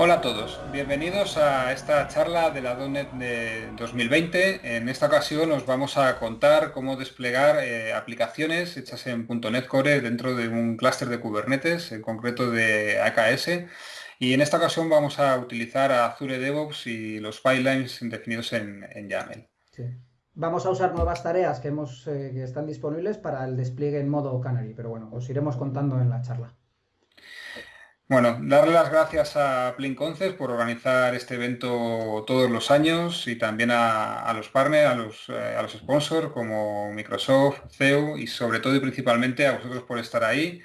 Hola a todos, bienvenidos a esta charla de la .NET de 2020. En esta ocasión os vamos a contar cómo desplegar eh, aplicaciones hechas en .NET Core dentro de un clúster de Kubernetes, en concreto de AKS. Y en esta ocasión vamos a utilizar Azure DevOps y los pipelines definidos en, YAML. Vamos a usar nuevas tareas que, hemos, eh, que están disponibles para el despliegue en modo Canary, pero bueno, os iremos contando en la charla. Bueno, darle las gracias a Plain Concepts por organizar este evento todos los años y también a, los partners, a los, eh, a los sponsors como Microsoft, CEU y sobre todo y principalmente a vosotros por estar ahí.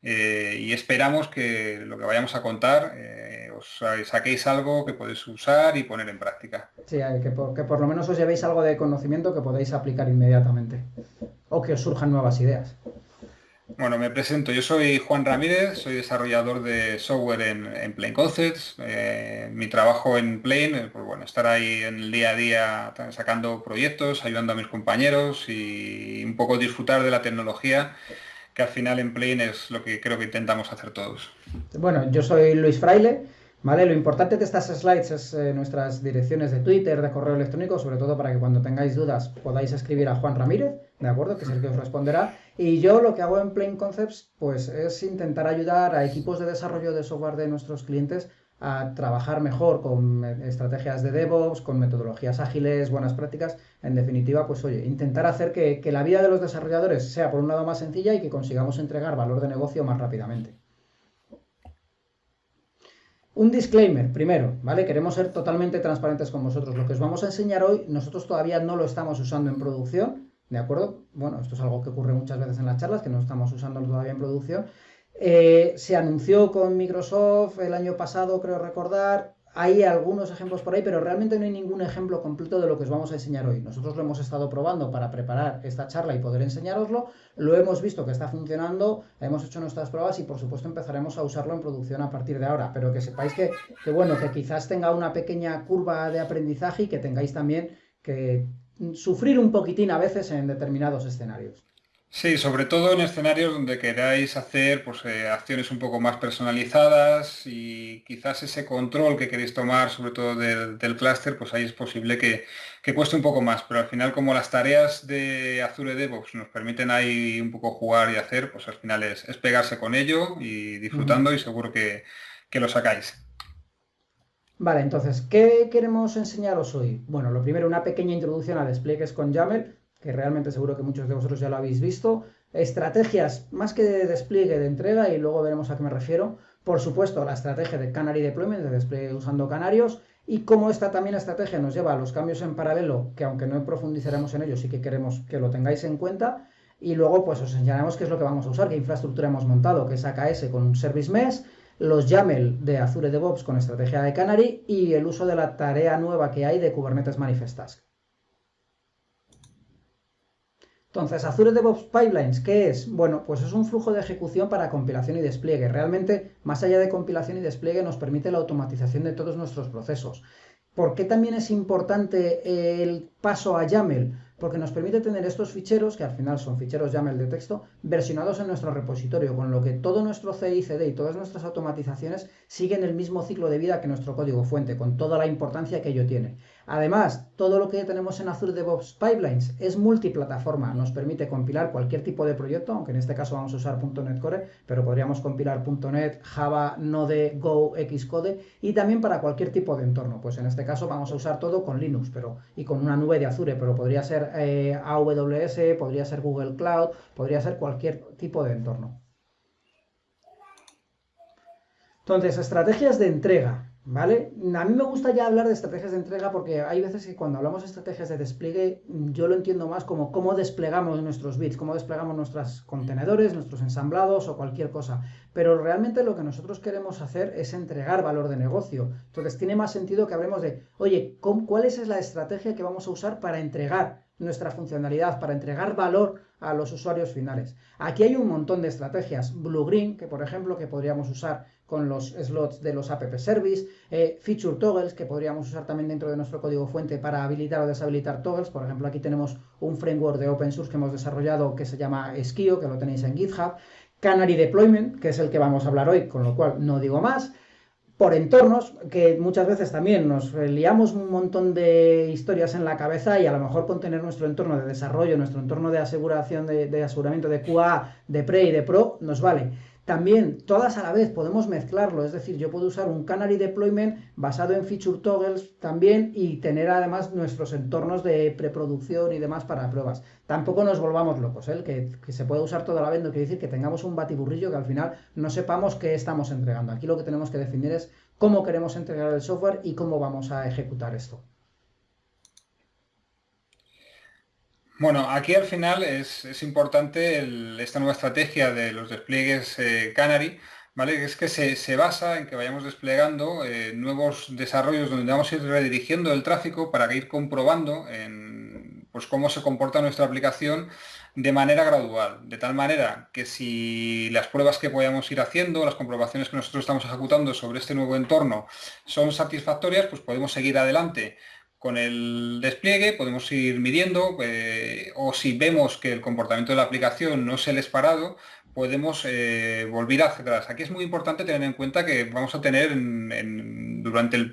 Eh, y esperamos que lo que vayamos a contar eh, os saquéis algo que podéis usar y poner en práctica. Sí, que por, que por lo menos os llevéis algo de conocimiento que podáis aplicar inmediatamente o que os surjan nuevas ideas. Bueno, me presento. Yo soy Juan Ramírez, soy desarrollador de software en, Plain Concepts. Eh, mi trabajo en Plain, eh, pues bueno, estar ahí en el día a día sacando proyectos, ayudando a mis compañeros y un poco disfrutar de la tecnología, que al final en Plain es lo que creo que intentamos hacer todos. Bueno, yo soy Luis Fraile. ¿Vale? Lo importante de estas slides es eh, nuestras direcciones de Twitter, de correo electrónico, sobre todo para que cuando tengáis dudas podáis escribir a Juan Ramírez, ¿de acuerdo? Que es el que os responderá. Y yo lo que hago en Plain Concepts, pues es intentar ayudar a equipos de desarrollo de software de nuestros clientes a trabajar mejor con estrategias de DevOps, con metodologías ágiles, buenas prácticas. En definitiva, pues oye, intentar hacer que, que la vida de los desarrolladores sea por un lado más sencilla y que consigamos entregar valor de negocio más rápidamente. Un disclaimer, primero, ¿vale? Queremos ser totalmente transparentes con vosotros. Lo que os vamos a enseñar hoy, nosotros todavía no lo estamos usando en producción, ¿de acuerdo? Bueno, esto es algo que ocurre muchas veces en las charlas, que no estamos usando todavía en producción. Eh, se anunció con Microsoft el año pasado, creo recordar, hay algunos ejemplos por ahí, pero realmente no hay ningún ejemplo completo de lo que os vamos a enseñar hoy. Nosotros lo hemos estado probando para preparar esta charla y poder enseñaroslo. Lo hemos visto que está funcionando, hemos hecho nuestras pruebas y por supuesto empezaremos a usarlo en producción a partir de ahora. Pero que sepáis que, que bueno, que quizás tenga una pequeña curva de aprendizaje y que tengáis también que sufrir un poquitín a veces en determinados escenarios. Sí, sobre todo en escenarios donde queráis hacer pues, eh, acciones un poco más personalizadas y quizás ese control que queréis tomar, sobre todo del, clúster, pues ahí es posible que, cueste un poco más. Pero al final, como las tareas de Azure DevOps nos permiten ahí un poco jugar y hacer, pues al final es, pegarse con ello y disfrutando y seguro que, que lo sacáis. Vale, entonces, ¿qué queremos enseñaros hoy? Bueno, lo primero, una pequeña introducción a despliegues con YAML que realmente seguro que muchos de vosotros ya lo habéis visto. Estrategias más que de despliegue de entrega, y luego veremos a qué me refiero. Por supuesto, la estrategia de Canary Deployment, de despliegue usando canarios, y cómo esta también estrategia nos lleva a los cambios en paralelo, que aunque no profundizaremos en ellos, sí que queremos que lo tengáis en cuenta. Y luego, pues os enseñaremos qué es lo que vamos a usar, qué infraestructura hemos montado, que es AKS con un Service Mesh, los YAML de Azure DevOps con estrategia de Canary y el uso de la tarea nueva que hay de Kubernetes Manifest Task. Entonces, Azure DevOps Pipelines, ¿qué es? Bueno, pues es un flujo de ejecución para compilación y despliegue. Realmente, más allá de compilación y despliegue, nos permite la automatización de todos nuestros procesos. ¿Por qué también es importante el paso a YAML? Porque nos permite tener estos ficheros, que al final son ficheros YAML de texto, versionados en nuestro repositorio, con lo que todo nuestro CI/CD y todas nuestras automatizaciones siguen el mismo ciclo de vida que nuestro código fuente, con toda la importancia que ello tiene. Además, todo lo que tenemos en Azure DevOps Pipelines es multiplataforma, nos permite compilar cualquier tipo de proyecto, aunque en este caso vamos a usar .NET Core, pero podríamos compilar .NET, Java, Node, Go, Xcode y también para cualquier tipo de entorno. Pues en este caso vamos a usar todo con Linux pero, y con una nube de Azure, pero podría ser eh, AWS, podría ser Google Cloud, podría ser cualquier tipo de entorno. Entonces, estrategias de entrega. ¿Vale? A mí me gusta ya hablar de estrategias de entrega porque hay veces que cuando hablamos de estrategias de despliegue, yo lo entiendo más como cómo desplegamos nuestros bits, cómo desplegamos nuestros contenedores, nuestros ensamblados o cualquier cosa. Pero realmente lo que nosotros queremos hacer es entregar valor de negocio. Entonces tiene más sentido que hablemos de, oye, ¿cuál es la estrategia que vamos a usar para entregar nuestra funcionalidad, para entregar valor a los usuarios finales? Aquí hay un montón de estrategias. Blue Green, que por ejemplo, que podríamos usar con los slots de los app service, eh, feature toggles que podríamos usar también dentro de nuestro código fuente para habilitar o deshabilitar toggles. Por ejemplo, aquí tenemos un framework de open source que hemos desarrollado que se llama Skio, que lo tenéis en GitHub. Canary Deployment, que es el que vamos a hablar hoy, con lo cual no digo más. por entornos, que muchas veces también nos liamos un montón de historias en la cabeza y a lo mejor con tener nuestro entorno de desarrollo, nuestro entorno de aseguración, de, de aseguramiento de QA, de pre y de pro, nos vale. También, todas a la vez, podemos mezclarlo, es decir, yo puedo usar un Canary Deployment basado en feature toggles también y tener además nuestros entornos de preproducción y demás para pruebas. Tampoco nos volvamos locos, ¿eh? que, que, se puede usar toda la vez no quiere decir que tengamos un batiburrillo que al final no sepamos qué estamos entregando. Aquí lo que tenemos que definir es cómo queremos entregar el software y cómo vamos a ejecutar esto. Bueno, aquí al final es, importante esta nueva estrategia de los despliegues eh, Canary, ¿vale? Es que se, basa en que vayamos desplegando eh, nuevos desarrollos donde vamos a ir redirigiendo el tráfico para ir comprobando pues, cómo se comporta nuestra aplicación de manera gradual, de tal manera que si las pruebas que podamos ir haciendo, las comprobaciones que nosotros estamos ejecutando sobre este nuevo entorno son satisfactorias, pues podemos seguir adelante con el despliegue podemos ir midiendo eh, o si vemos que el comportamiento de la aplicación no es el esperado, podemos eh, volver hacia atrás. Aquí es muy importante tener en cuenta que vamos a tener durante el,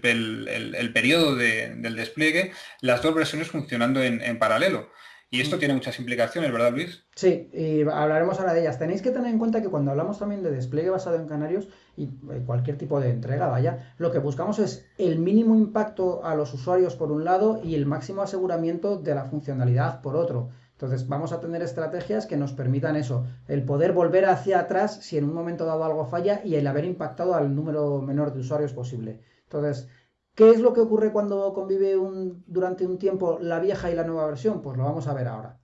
periodo del despliegue las dos versiones funcionando en paralelo. Y esto tiene muchas implicaciones, ¿verdad, Luis? Sí, y hablaremos ahora de ellas. Tenéis que tener en cuenta que cuando hablamos también de despliegue basado en canarios y eh, cualquier tipo de entrega, vaya, lo que buscamos es el mínimo impacto a los usuarios por un lado y el máximo aseguramiento de la funcionalidad por otro. Entonces vamos a tener estrategias que nos permitan eso, el poder volver hacia atrás si en un momento dado algo falla y el haber impactado al número menor de usuarios posible. Entonces, ¿Qué es lo que ocurre cuando convive durante un tiempo la vieja y la nueva versión? Pues lo vamos a ver ahora.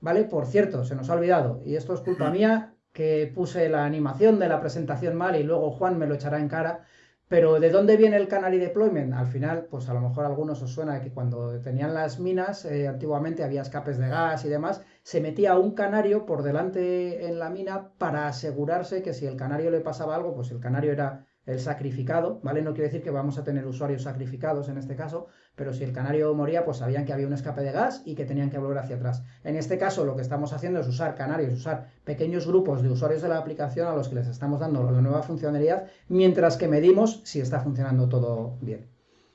¿Vale? Por cierto, se nos ha olvidado, y esto es culpa mía, que puse la animación de la presentación mal y luego Juan me lo echará en cara. Pero ¿de dónde viene el Canary Deployment? Al final, pues a lo mejor a algunos os suena que cuando tenían las minas, eh, antiguamente había escapes de gas y demás, se metía un canario por delante en la mina para asegurarse que si el canario le pasaba algo, pues el canario era el sacrificado, ¿vale? No quiere decir que vamos a tener usuarios sacrificados en este caso, pero si el canario moría, pues sabían que había un escape de gas y que tenían que volver hacia atrás. En este caso, lo que estamos haciendo es usar canarios, usar pequeños grupos de usuarios de la aplicación a los que les estamos dando la nueva funcionalidad, mientras que medimos si está funcionando todo bien.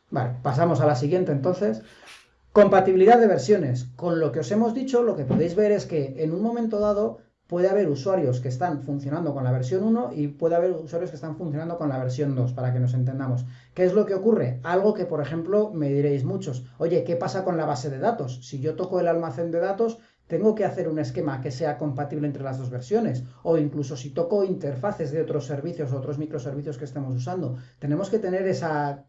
Vale, pasamos a la siguiente entonces. Compatibilidad de versiones. Con lo que os hemos dicho, lo que podéis ver es que en un momento dado puede haber usuarios que están funcionando con la versión 1 y puede haber usuarios que están funcionando con la versión 2, para que nos entendamos. ¿Qué es lo que ocurre? Algo que, por ejemplo, me diréis muchos, oye, ¿qué pasa con la base de datos? Si yo toco el almacén de datos, tengo que hacer un esquema que sea compatible entre las dos versiones. O incluso si toco interfaces de otros servicios o otros microservicios que estemos usando, tenemos que tener esa,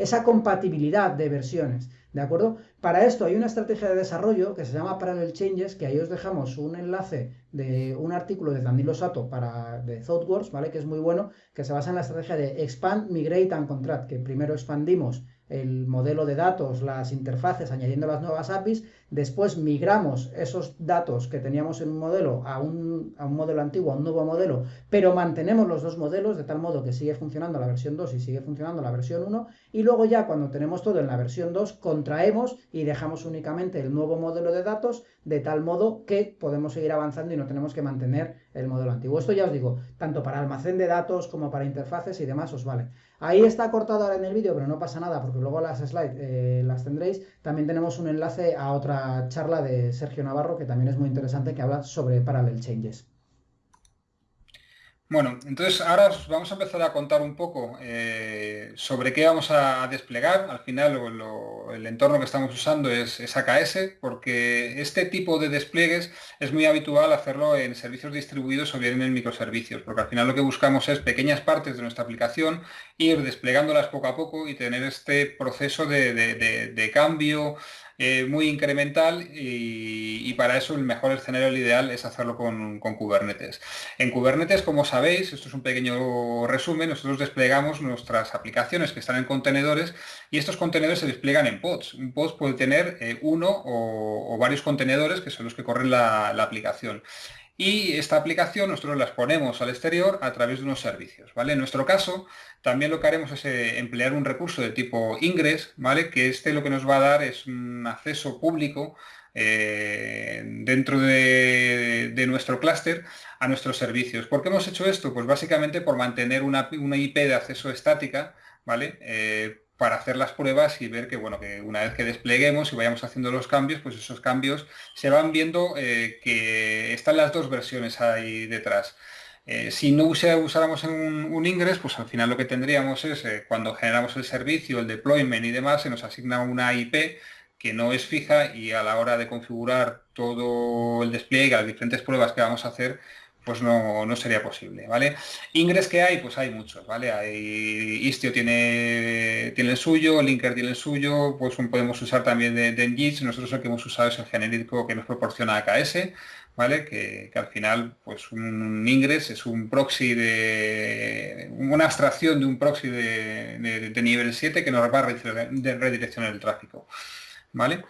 esa compatibilidad de versiones. ¿De acuerdo? Para esto hay una estrategia de desarrollo que se llama Parallel Changes, que ahí os dejamos un enlace de un artículo de Danilo Sato para, de ThoughtWorks, ¿vale? Que es muy bueno, que se basa en la estrategia de Expand, Migrate and Contract, que primero expandimos el modelo de datos, las interfaces, añadiendo las nuevas APIs, después migramos esos datos que teníamos en un modelo a un, a un, modelo antiguo, a un nuevo modelo, pero mantenemos los dos modelos de tal modo que sigue funcionando la versión 2 y sigue funcionando la versión 1, y luego ya cuando tenemos todo en la versión 2, contraemos y dejamos únicamente el nuevo modelo de datos de tal modo que podemos seguir avanzando y no tenemos que mantener el modelo antiguo. Esto ya os digo, tanto para almacén de datos como para interfaces y demás os vale. Ahí está cortado ahora en el vídeo, pero no pasa nada porque luego las slides eh, las tendréis. También tenemos un enlace a otra charla de Sergio Navarro que también es muy interesante que habla sobre Parallel Changes. Bueno, entonces ahora vamos a empezar a contar un poco eh, sobre qué vamos a desplegar. Al final el entorno que estamos usando es, AKS porque este tipo de despliegues es muy habitual hacerlo en servicios distribuidos o bien en microservicios, porque al final lo que buscamos es pequeñas partes de nuestra aplicación, ir desplegándolas poco a poco y tener este proceso de cambio eh, muy incremental y, para eso el mejor escenario, el ideal, es hacerlo con, Kubernetes. En Kubernetes, como sabéis, esto es un pequeño resumen, nosotros desplegamos nuestras aplicaciones que están en contenedores y estos contenedores se despliegan en pods. Un pod puede tener eh, uno o, varios contenedores que son los que corren la, aplicación. Y esta aplicación nosotros la exponemos al exterior a través de unos servicios. ¿vale? En nuestro caso, también lo que haremos es eh, emplear un recurso de tipo Ingress, ¿vale? que este lo que nos va a dar es un acceso público eh, dentro de, nuestro clúster a nuestros servicios. ¿Por qué hemos hecho esto? Pues básicamente por mantener una, IP de acceso estática, ¿vale? Eh, para hacer las pruebas y ver que, bueno, que una vez que despleguemos y vayamos haciendo los cambios, pues esos cambios se van viendo eh, que están las dos versiones ahí detrás. Eh, si no usáramos un, un, ingress, pues al final lo que tendríamos es, eh, cuando generamos el servicio, el deployment y demás, se nos asigna una IP que no es fija y a la hora de configurar todo el despliegue, las diferentes pruebas que vamos a hacer, pues no, sería posible, ¿vale? Ingress que hay, pues hay muchos, ¿vale? Hay, Istio tiene, tiene el suyo, Linker tiene el suyo, pues podemos usar también de, de nosotros el que hemos usado es el genérico que nos proporciona AKS, ¿vale? Que, al final, pues un Ingress es un proxy de, una abstracción de un proxy de, nivel 7 que nos va a redireccionar el tráfico, ¿vale?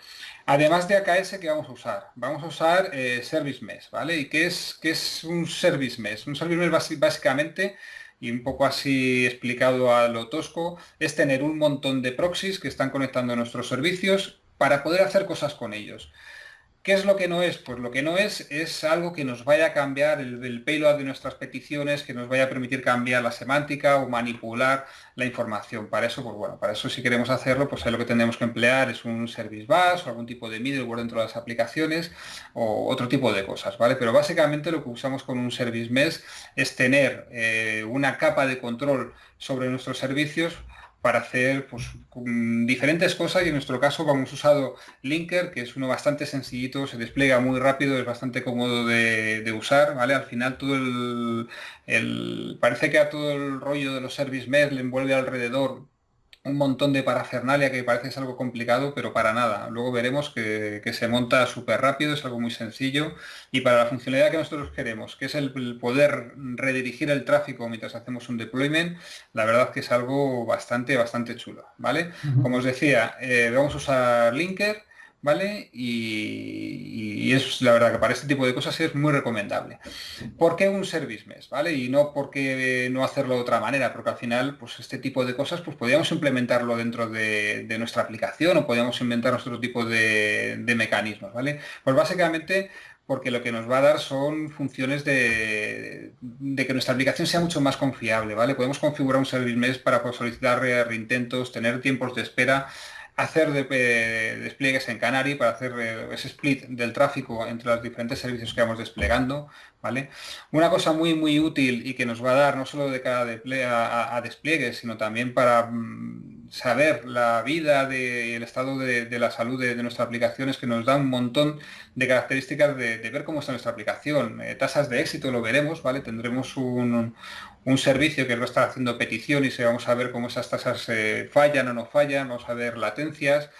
Además de AKS, ¿qué vamos a usar? Vamos a usar eh, Service Mesh, ¿vale? ¿Y qué es, qué es un Service Mesh? Un Service Mesh básicamente, y un poco así explicado a lo tosco, es tener un montón de proxies que están conectando nuestros servicios para poder hacer cosas con ellos. ¿Qué es lo que no es? Pues lo que no es es algo que nos vaya a cambiar el, payload de nuestras peticiones, que nos vaya a permitir cambiar la semántica o manipular la información. Para eso, pues bueno, para eso si queremos hacerlo, pues lo que tenemos que emplear es un service bus o algún tipo de middleware dentro de las aplicaciones o otro tipo de cosas, ¿vale? Pero básicamente lo que usamos con un service mesh es tener eh, una capa de control sobre nuestros servicios para hacer pues, diferentes cosas y en nuestro caso vamos usado Linker, que es uno bastante sencillito, se despliega muy rápido, es bastante cómodo de, usar, ¿vale? Al final todo el, parece que a todo el rollo de los service mesh le envuelve alrededor un montón de parafernalia que parece es algo complicado, pero para nada. Luego veremos que, se monta súper rápido, es algo muy sencillo y para la funcionalidad que nosotros queremos, que es el, poder redirigir el tráfico mientras hacemos un deployment, la verdad que es algo bastante, bastante chulo, ¿vale? Como os decía, eh, vamos a usar Linker, ¿vale? Y, es la verdad que para este tipo de cosas es muy recomendable. ¿Por qué un service mesh? ¿vale? Y no porque no hacerlo de otra manera, porque al final, pues este tipo de cosas, pues podríamos implementarlo dentro de, nuestra aplicación o podríamos inventar otro tipo de, mecanismos, ¿vale? Pues básicamente porque lo que nos va a dar son funciones de, que nuestra aplicación sea mucho más confiable, ¿vale? Podemos configurar un service mesh para solicitar reintentos, tener tiempos de espera, hacer despliegues en Canary para hacer eh, ese split del tráfico entre los diferentes servicios que vamos desplegando. ¿vale? Una cosa muy muy útil y que nos va a dar no solo de cada a, a, despliegue, sino también para mm, saber la vida y el estado de, la salud de, nuestra aplicación es que nos da un montón de características de, ver cómo está nuestra aplicación. Eh, tasas de éxito lo veremos, ¿vale? Tendremos un, un servicio que va a estar haciendo peticiones y vamos a ver cómo esas tasas eh, fallan o no fallan, vamos a ver latencias,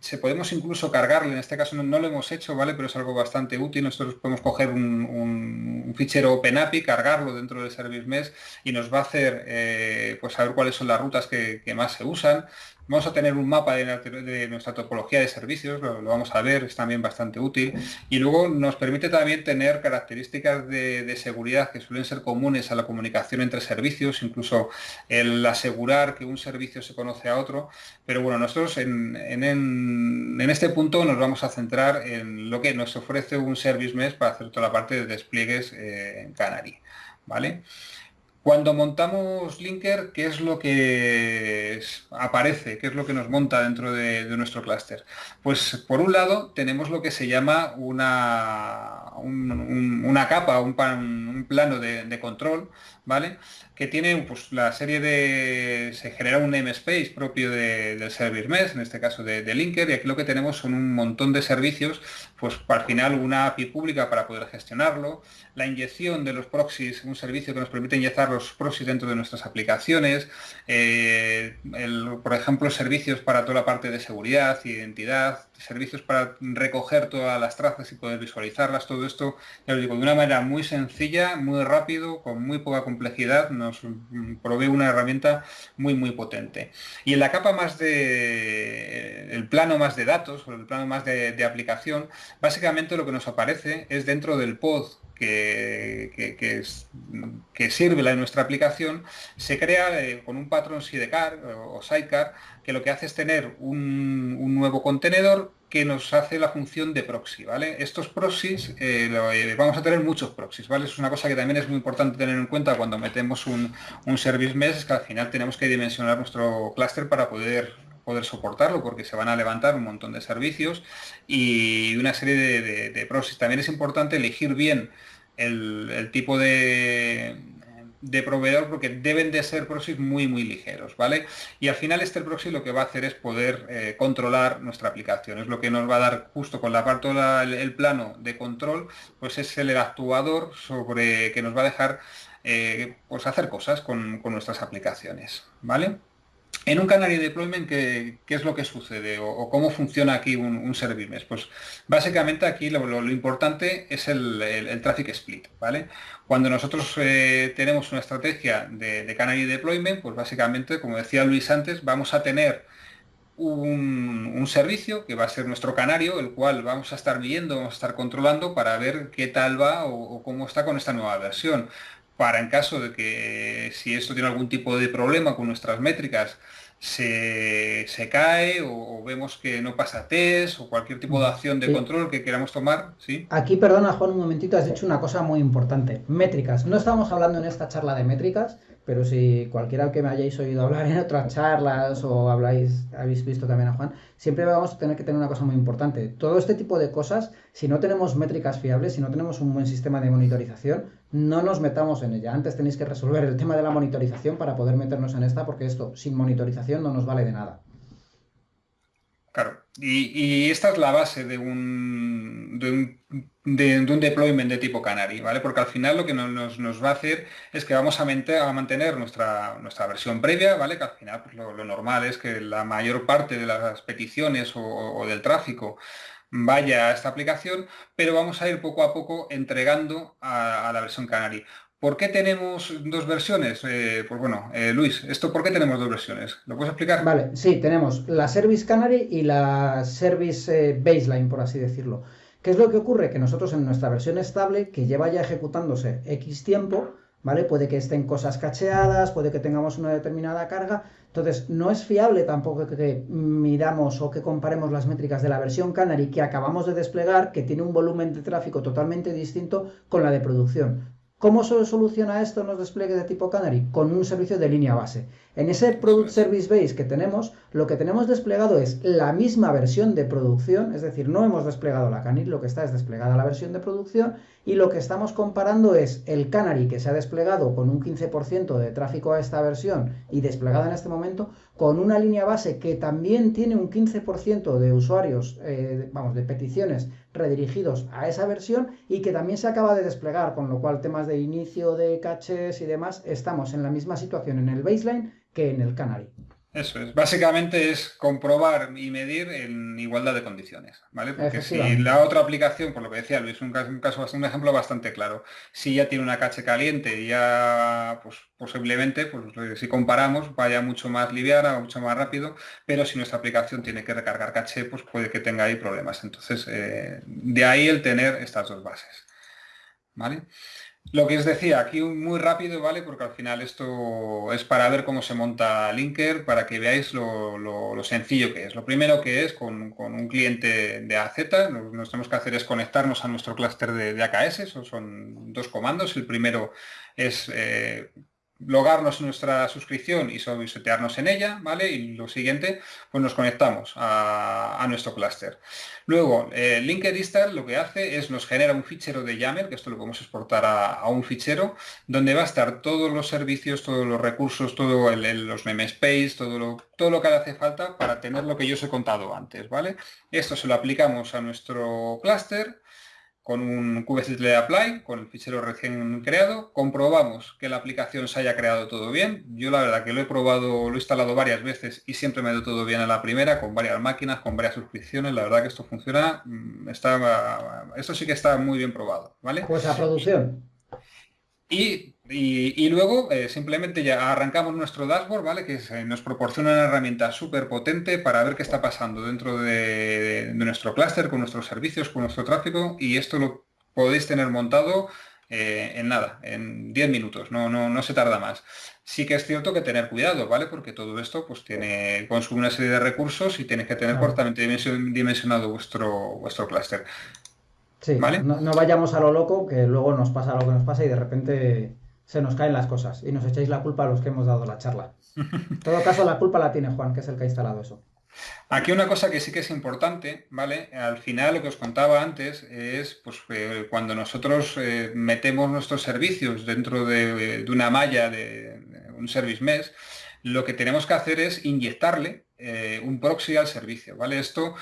se podemos incluso cargarle, en este caso no, lo hemos hecho, ¿vale? Pero es algo bastante útil, nosotros podemos coger un, fichero OpenAPI, cargarlo dentro del Service Mesh y nos va a hacer eh, pues saber cuáles son las rutas que más se usan, Vamos a tener un mapa de, nuestra topología de servicios, lo, vamos a ver, es también bastante útil. Y luego nos permite también tener características de, seguridad que suelen ser comunes a la comunicación entre servicios, incluso el asegurar que un servicio se conoce a otro. Pero bueno, nosotros en, este punto nos vamos a centrar en lo que nos ofrece un Service Mesh para hacer toda la parte de despliegues eh, en Canary. ¿Vale? Cuando montamos Linker, ¿qué es lo que aparece? ¿Qué es lo que nos monta dentro de, nuestro clúster? Pues por un lado tenemos lo que se llama una, una capa, un, un plano de, control, Que tiene pues, la serie de... se genera un namespace propio del Service Mesh, en este caso de, Linker, y aquí lo que tenemos son un montón de servicios, pues al final una API pública para poder gestionarlo, la inyección de los proxies, un servicio que nos permite inyectar los proxies dentro de nuestras aplicaciones, eh, por ejemplo, servicios para toda la parte de seguridad, identidad, servicios para recoger todas las trazas y poder visualizarlas, todo esto, ya lo digo, de una manera muy sencilla muy rápido, con muy poca complejidad, nos provee una herramienta muy muy potente. Y en la capa más de, el plano más de datos, o el plano más de aplicación, básicamente lo que nos aparece es dentro del pod que, sirve la, nuestra aplicación, se crea eh, con un patrón sidecar o, sidecar que lo que hace es tener un, nuevo contenedor que nos hace la función de proxy, ¿vale? Estos proxies, eh, eh, vamos a tener muchos proxies, ¿vale? Es una cosa que también es muy importante tener en cuenta cuando metemos un, un service mesh, es que al final tenemos que dimensionar nuestro clúster para poder poder soportarlo porque se van a levantar un montón de servicios y una serie de, de, proxies. También es importante elegir bien el, tipo de, de, proveedor porque deben de ser proxies muy muy ligeros, ¿vale? Y al final este proxy lo que va a hacer es poder eh, controlar nuestra aplicación, es lo que nos va a dar justo con la parte del plano de control, pues es el actuador sobre que nos va a dejar eh, pues hacer cosas con nuestras aplicaciones, ¿vale? En un Canary Deployment, ¿qué, es lo que sucede o, cómo funciona aquí un, mesh? Pues básicamente aquí lo, importante es el, traffic split, ¿vale? Cuando nosotros eh, tenemos una estrategia de, Canary Deployment, pues básicamente, como decía Luis antes, vamos a tener un, servicio que va a ser nuestro canario, el cual vamos a estar viendo, vamos a estar controlando para ver qué tal va o cómo está con esta nueva versión para en caso de que si esto tiene algún tipo de problema con nuestras métricas, se, cae o, vemos que no pasa test o cualquier tipo de acción de control que queramos tomar. ¿sí? Aquí, perdona Juan, un momentito, has dicho una cosa muy importante. Métricas. No estamos hablando en esta charla de métricas, pero si cualquiera que me hayáis oído hablar en otras charlas o habláis, habéis visto también a Juan, siempre vamos a tener que tener una cosa muy importante. Todo este tipo de cosas, si no tenemos métricas fiables, si no tenemos un buen sistema de monitorización, no nos metamos en ella. Antes tenéis que resolver el tema de la monitorización para poder meternos en esta, porque esto sin monitorización no nos vale de nada. Claro, y, esta es la base de un, de un, de, un, deployment de tipo Canary, ¿vale? Porque al final lo que nos, va a hacer es que vamos a, a, mantener nuestra, nuestra versión previa, ¿vale? Que al final pues, lo, normal es que la mayor parte de las peticiones o, del tráfico vaya a esta aplicación, pero vamos a ir poco a poco entregando a, la versión Canary. ¿Por qué tenemos dos versiones? Eh, pues bueno, eh, Luis, ¿esto por qué tenemos dos versiones? ¿Lo puedes explicar? Vale, sí, tenemos la Service Canary y la Service eh, Baseline, por así decirlo. ¿Qué es lo que ocurre? Que nosotros en nuestra versión estable, que lleva ya ejecutándose X tiempo, ¿vale? Puede que estén cosas cacheadas, puede que tengamos una determinada carga, entonces no es fiable tampoco que midamos o que comparemos las métricas de la versión Canary que acabamos de desplegar, que tiene un volumen de tráfico totalmente distinto con la de producción. ¿Cómo se soluciona esto en los despliegues de tipo Canary? Con un servicio de línea base. En ese Product Service Base que tenemos, lo que tenemos desplegado es la misma versión de producción, es decir, no hemos desplegado la Canary, lo que está es desplegada la versión de producción y lo que estamos comparando es el Canary que se ha desplegado con un 15% de tráfico a esta versión y desplegada en este momento con una línea base que también tiene un 15% de usuarios, eh, vamos, de peticiones redirigidos a esa versión y que también se acaba de desplegar, con lo cual temas de inicio de caches y demás, estamos en la misma situación en el baseline que en el canary. Eso es, básicamente es comprobar y medir en igualdad de condiciones, ¿vale? Porque si la otra aplicación, por lo que decía Luis, un caso, un caso, un ejemplo bastante claro, si ya tiene una cache caliente ya, pues posiblemente, pues si comparamos, vaya mucho más liviana o mucho más rápido, pero si nuestra aplicación tiene que recargar caché, pues puede que tenga ahí problemas. Entonces, eh, de ahí el tener estas dos bases, ¿vale? Lo que os decía, aquí muy rápido, ¿vale? Porque al final esto es para ver cómo se monta Linker, para que veáis lo, sencillo que es. Lo primero que es con, un cliente de AZ, lo que tenemos que hacer es conectarnos a nuestro clúster de, AKS, son dos comandos. El primero es eh, logarnos en nuestra suscripción y setearnos en ella, ¿vale? Y lo siguiente, pues nos conectamos a, nuestro clúster. Luego, eh, Linked lo que hace es nos genera un fichero de YAML, que esto lo podemos exportar a, un fichero, donde va a estar todos los servicios, todos los recursos, todos los namespace, todo lo, todo lo que hace falta para tener lo que yo os he contado antes, ¿vale? Esto se lo aplicamos a nuestro clúster, con un kubectl apply, con el fichero recién creado, comprobamos que la aplicación se haya creado todo bien. Yo la verdad que lo he probado, lo he instalado varias veces y siempre me ha ido todo bien en la primera, con varias máquinas, con varias suscripciones. La verdad que esto funciona, mm, está, esto sí que está muy bien probado, ¿vale? Pues a producción. Y, luego eh, simplemente ya arrancamos nuestro dashboard, ¿vale? Que nos proporciona una herramienta súper potente para ver qué está pasando dentro de, nuestro clúster, con nuestros servicios, con nuestro tráfico y esto lo podéis tener montado eh, en nada, en 10 minutos, no, no, no se tarda más. Sí que es cierto que tener cuidado, ¿vale? Porque todo esto pues tiene, consume una serie de recursos y tenéis que tener cortamente dimensionado vuestro, vuestro clúster. Sí, no, vayamos a lo loco, que luego nos pasa lo que nos pasa y de repente se nos caen las cosas y nos echáis la culpa a los que hemos dado la charla. En todo caso, la culpa la tiene Juan, que es el que ha instalado eso. Aquí una cosa que sí que es importante, ¿vale? Al final lo que os contaba antes es pues, cuando nosotros eh, metemos nuestros servicios dentro de, una malla de, un service mesh, lo que tenemos que hacer es inyectarle eh, un proxy al servicio, ¿vale? Esto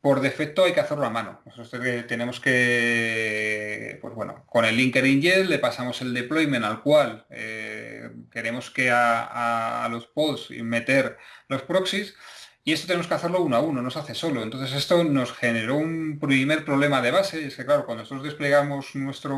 por defecto hay que hacerlo a mano. Nosotros tenemos que, pues bueno, con el linker ingest le pasamos el deployment al cual eh, queremos que a, los pods meter los proxies y esto tenemos que hacerlo uno a uno, no se hace solo. Entonces esto nos generó un primer problema de base, y es que claro, cuando nosotros desplegamos nuestra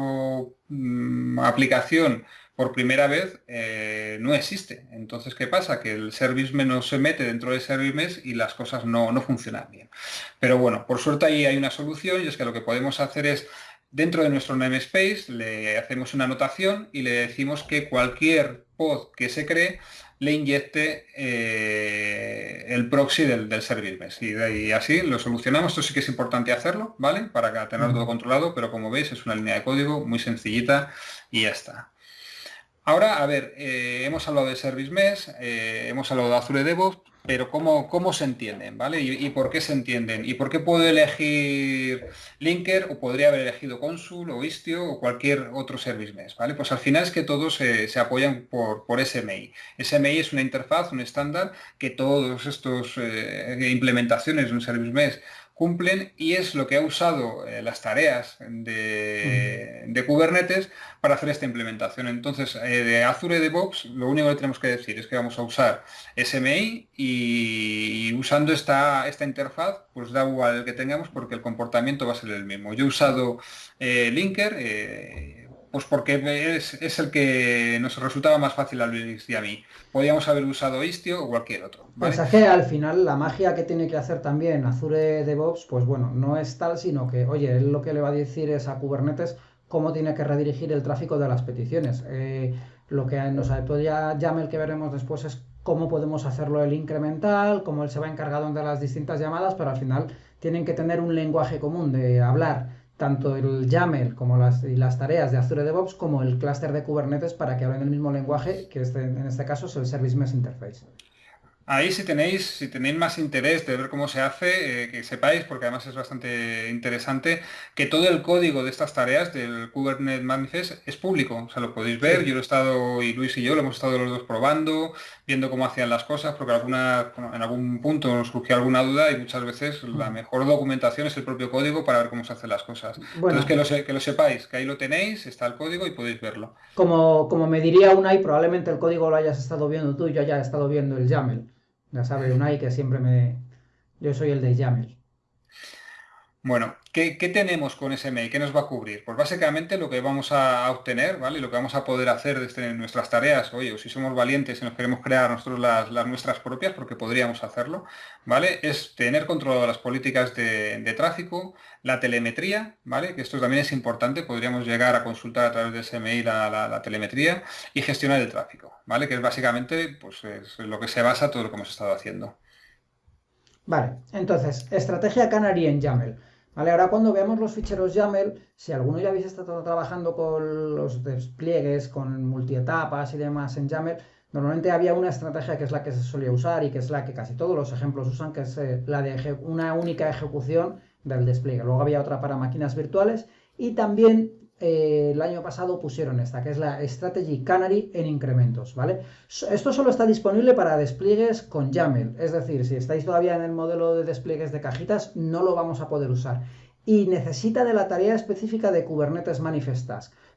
mm, aplicación por primera vez eh, no existe. Entonces, ¿qué pasa? Que el service menos se mete dentro de service y las cosas no, no funcionan bien. Pero bueno, por suerte ahí hay una solución y es que lo que podemos hacer es Dentro de nuestro namespace le hacemos una anotación y le decimos que cualquier pod que se cree le inyecte eh, el proxy del, service mesh. Y, así lo solucionamos. Esto sí que es importante hacerlo, ¿vale? Para tenerlo todo controlado, pero como veis es una línea de código muy sencillita y ya está. Ahora, a ver, eh, hemos hablado de Service Mesh, eh, hemos hablado de Azure DevOps, pero ¿cómo, cómo se entienden? ¿vale? ¿Y, por qué se entienden? ¿Y por qué puedo elegir Linker o podría haber elegido Consul o Istio o cualquier otro Service Mesh? ¿vale? Pues al final es que todos se, apoyan por, por, SMI. SMI es una interfaz, un estándar que todos estos eh, implementaciones de un Service Mesh cumplen y es lo que ha usado eh, las tareas de, Kubernetes para hacer esta implementación. Entonces, eh, de Azure DevOps, lo único que tenemos que decir es que vamos a usar SMI y, usando esta, esta interfaz, pues da igual el que tengamos porque el comportamiento va a ser el mismo. Yo he usado eh, Linker, pues porque es, el que nos resultaba más fácil a Luis y a mí. Podíamos haber usado Istio o cualquier otro. Pues es que al final la magia que tiene que hacer también Azure DevOps, pues bueno, no es tal, sino que, oye, él lo que le va a decir es a Kubernetes cómo tiene que redirigir el tráfico de las peticiones. Eh, lo que nos ya YAML que veremos después es cómo podemos hacerlo el incremental, cómo él se va encargado de las distintas llamadas, pero al final tienen que tener un lenguaje común de hablar tanto el YAML como las, y las tareas de Azure DevOps como el clúster de Kubernetes para que hablen el mismo lenguaje, que este, en este caso es el Service Mesh Interface. Ahí si tenéis, si tenéis más interés de ver cómo se hace, eh, que sepáis, porque además es bastante interesante, que todo el código de estas tareas del Kubernetes Manifest es público. O sea, lo podéis ver, yo lo he estado, y Luis y yo lo hemos estado los dos probando, viendo cómo hacían las cosas, porque alguna, en algún punto nos surgió alguna duda y muchas veces la mejor documentación es el propio código para ver cómo se hacen las cosas. Entonces que lo, que lo sepáis, que ahí lo tenéis, está el código y podéis verlo. Como, como me diría Unai, probablemente el código lo hayas estado viendo tú y yo haya estado viendo el YAML. Ya sabe Unai que siempre me... Yo soy el de YAML. Bueno, ¿qué, tenemos con SMI? ¿Qué nos va a cubrir? Pues básicamente lo que vamos a obtener, ¿vale? Lo que vamos a poder hacer desde nuestras tareas, oye, si somos valientes y nos queremos crear nosotros las, nuestras propias, porque podríamos hacerlo, ¿vale? Es tener controlado las políticas de, tráfico, la telemetría, ¿vale? Que esto también es importante, podríamos llegar a consultar a través de SMI la, telemetría y gestionar el tráfico, ¿vale? Que es básicamente, pues, es lo que se basa todo lo que hemos estado haciendo. Vale, entonces, estrategia Canary en YAML. Vale, ahora cuando veamos los ficheros YAML, si alguno ya habéis estado trabajando con los despliegues, con multietapas y demás en YAML, normalmente había una estrategia que es la que se solía usar y que es la que casi todos los ejemplos usan, que es eh, la de una única ejecución del despliegue. Luego había otra para máquinas virtuales y también eh, el año pasado pusieron esta, que es la Strategy Canary en incrementos, ¿vale? Esto solo está disponible para despliegues con YAML, es decir, si estáis todavía en el modelo de despliegues de cajitas, no lo vamos a poder usar. y necesita de la tarea específica de Kubernetes Manifest.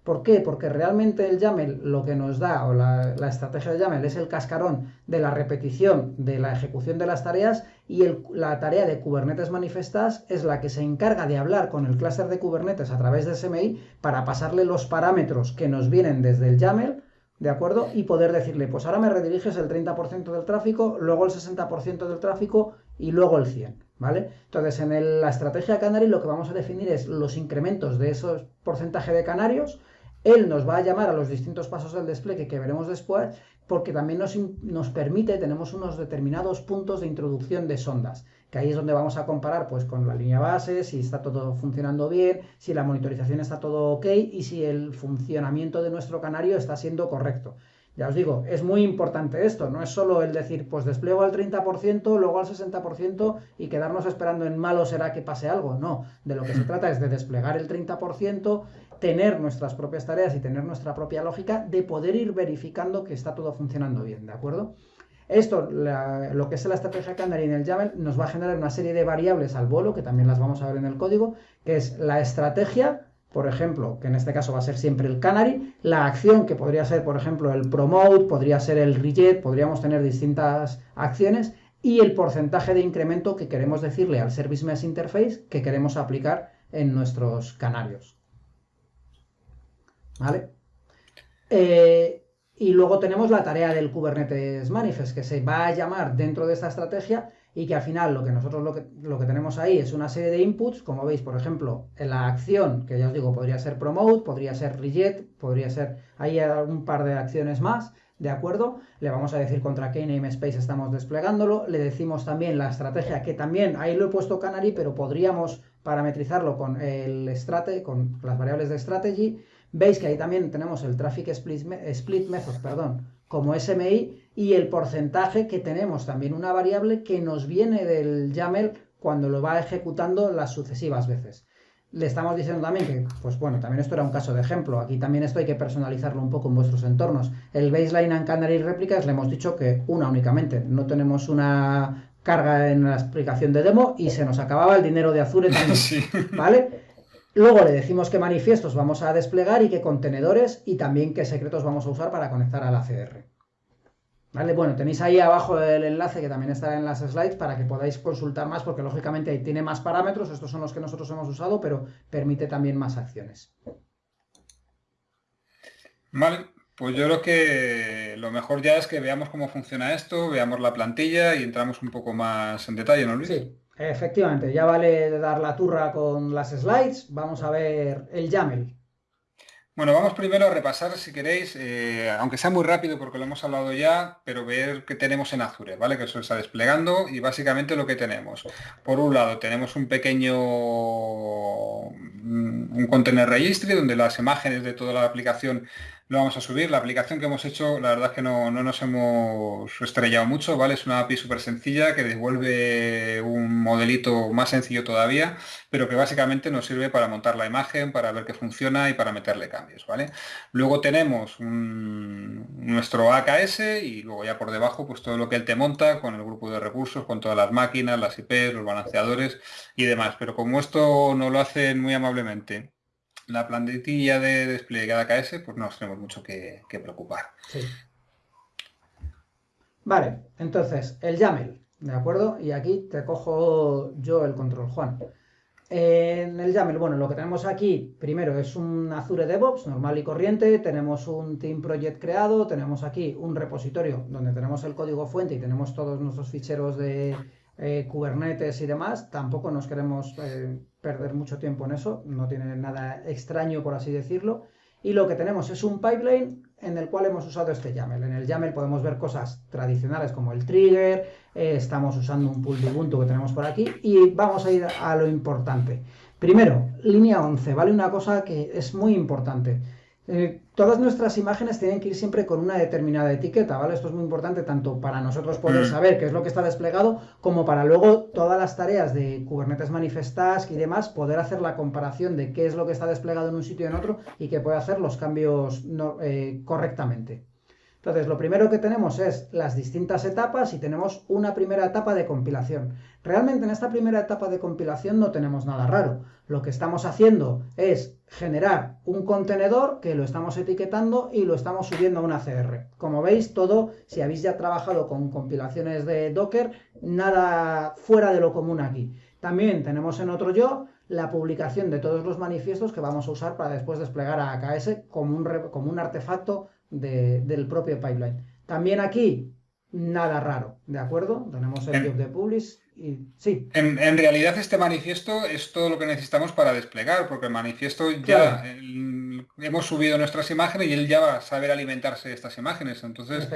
¿Por qué? Porque realmente el YAML lo que nos da, o la, estrategia de YAML es el cascarón de la repetición de la ejecución de las tareas y la tarea de Kubernetes Manifest Task es la que se encarga de hablar con el clúster de Kubernetes a través de SMI para pasarle los parámetros que nos vienen desde el YAML ¿De acuerdo? Y poder decirle, pues ahora me rediriges el 30% del tráfico, luego el 60% del tráfico y luego el 100%. ¿Vale? Entonces, en la estrategia Canary lo que vamos a definir es los incrementos de esos porcentaje de canarios. Él nos va a llamar a los distintos pasos del despliegue que veremos después, porque también nos, nos permite, tenemos unos determinados puntos de introducción de sondas que ahí es donde vamos a comparar pues con la línea base, si está todo funcionando bien, si la monitorización está todo ok y si el funcionamiento de nuestro canario está siendo correcto. Ya os digo, es muy importante esto, no es solo el decir, pues despliego al 30%, luego al 60% y quedarnos esperando en malo será que pase algo. No, de lo que se trata es de desplegar el 30%, tener nuestras propias tareas y tener nuestra propia lógica de poder ir verificando que está todo funcionando bien, ¿de acuerdo? Esto, lo que es la estrategia Canary en el YAML, nos va a generar una serie de variables al vuelo, que también las vamos a ver en el código, que es la estrategia, por ejemplo, que en este caso va a ser siempre el Canary, la acción, que podría ser, por ejemplo, el promote, podría ser el reject, podríamos tener distintas acciones, y el porcentaje de incremento que queremos decirle al Service Mesh Interface que queremos aplicar en nuestros canarios. ¿Vale? Eh, y luego tenemos la tarea del Kubernetes Manifest, que se va a llamar dentro de esta estrategia y que al final lo que nosotros lo que, lo que tenemos ahí es una serie de inputs, como veis, por ejemplo, en la acción, que ya os digo, podría ser promote, podría ser reject, podría ser, hay un par de acciones más, ¿de acuerdo? Le vamos a decir contra qué namespace estamos desplegándolo, le decimos también la estrategia, que también, ahí lo he puesto Canary, pero podríamos parametrizarlo con el strate, con las variables de strategy, Veis que ahí también tenemos el Traffic Split, Method perdón, como SMI y el porcentaje que tenemos también una variable que nos viene del YAML cuando lo va ejecutando las sucesivas veces. Le estamos diciendo también que, pues bueno, también esto era un caso de ejemplo. Aquí también esto hay que personalizarlo un poco en vuestros entornos. El baseline and canary réplicas le hemos dicho que una únicamente. No tenemos una carga en la explicación de demo y se nos acababa el dinero de Azure también. ¿Vale? Luego le decimos qué manifiestos vamos a desplegar y qué contenedores y también qué secretos vamos a usar para conectar a la CR. ¿Vale? Bueno, tenéis ahí abajo el enlace que también estará en las slides para que podáis consultar más porque lógicamente ahí tiene más parámetros, estos son los que nosotros hemos usado, pero permite también más acciones. Vale, pues yo creo que lo mejor ya es que veamos cómo funciona esto, veamos la plantilla y entramos un poco más en detalle, ¿no, Luis? Sí. Efectivamente, ya vale dar la turra con las slides. Vamos a ver el YAML. Bueno, vamos primero a repasar, si queréis, eh, aunque sea muy rápido porque lo hemos hablado ya, pero ver qué tenemos en Azure, ¿vale? Que eso está desplegando y básicamente lo que tenemos. Por un lado, tenemos un pequeño un container registry donde las imágenes de toda la aplicación lo vamos a subir. La aplicación que hemos hecho, la verdad es que no, nos hemos estrellado mucho, ¿vale? Es una API súper sencilla que devuelve un modelito más sencillo todavía, pero que básicamente nos sirve para montar la imagen, para ver que funciona y para meterle cambios, ¿vale? Luego tenemos nuestro AKS y luego ya por debajo pues todo lo que él te monta con el grupo de recursos, con todas las máquinas, las IPs, los balanceadores y demás. Pero como esto no lo hacen muy amablemente la plantilla de despliegue de AKS, pues no nos tenemos mucho que, preocupar. Vale, entonces, el YAML, ¿de acuerdo? Y aquí te cojo yo el control, Juan. En el YAML, bueno, lo que tenemos aquí, primero, es un Azure DevOps normal y corriente, tenemos un Team Project creado, tenemos aquí un repositorio donde tenemos el código fuente y tenemos todos nuestros ficheros de eh, Kubernetes y demás, tampoco nos queremos eh, perder mucho tiempo en eso, no tiene nada extraño por así decirlo. Y lo que tenemos es un pipeline en el cual hemos usado este YAML. En el YAML podemos ver cosas tradicionales como el trigger, eh, estamos usando un pool de Ubuntu que tenemos por aquí y vamos a ir a lo importante. Primero, línea 11, ¿vale? Una cosa que es muy importante. Eh, todas nuestras imágenes tienen que ir siempre con una determinada etiqueta, ¿vale? Esto es muy importante tanto para nosotros poder mm. saber qué es lo que está desplegado, como para luego todas las tareas de Kubernetes Manifest Task y demás, poder hacer la comparación de qué es lo que está desplegado en un sitio y en otro y que puede hacer los cambios eh, correctamente. Entonces, lo primero que tenemos es las distintas etapas y tenemos una primera etapa de compilación. Realmente en esta primera etapa de compilación no tenemos nada raro. Lo que estamos haciendo es generar un contenedor que lo estamos etiquetando y lo estamos subiendo a una CR. Como veis, todo, si habéis ya trabajado con compilaciones de Docker, nada fuera de lo común aquí. También tenemos en otro yo la publicación de todos los manifiestos que vamos a usar para después desplegar a AKS como un, como un artefacto del propio pipeline. También aquí, nada raro, ¿de acuerdo? Tenemos el job de publish y sí. En, realidad este manifiesto es todo lo que necesitamos para desplegar, porque el manifiesto ya hemos subido nuestras imágenes y él ya va a saber alimentarse de estas imágenes. Entonces,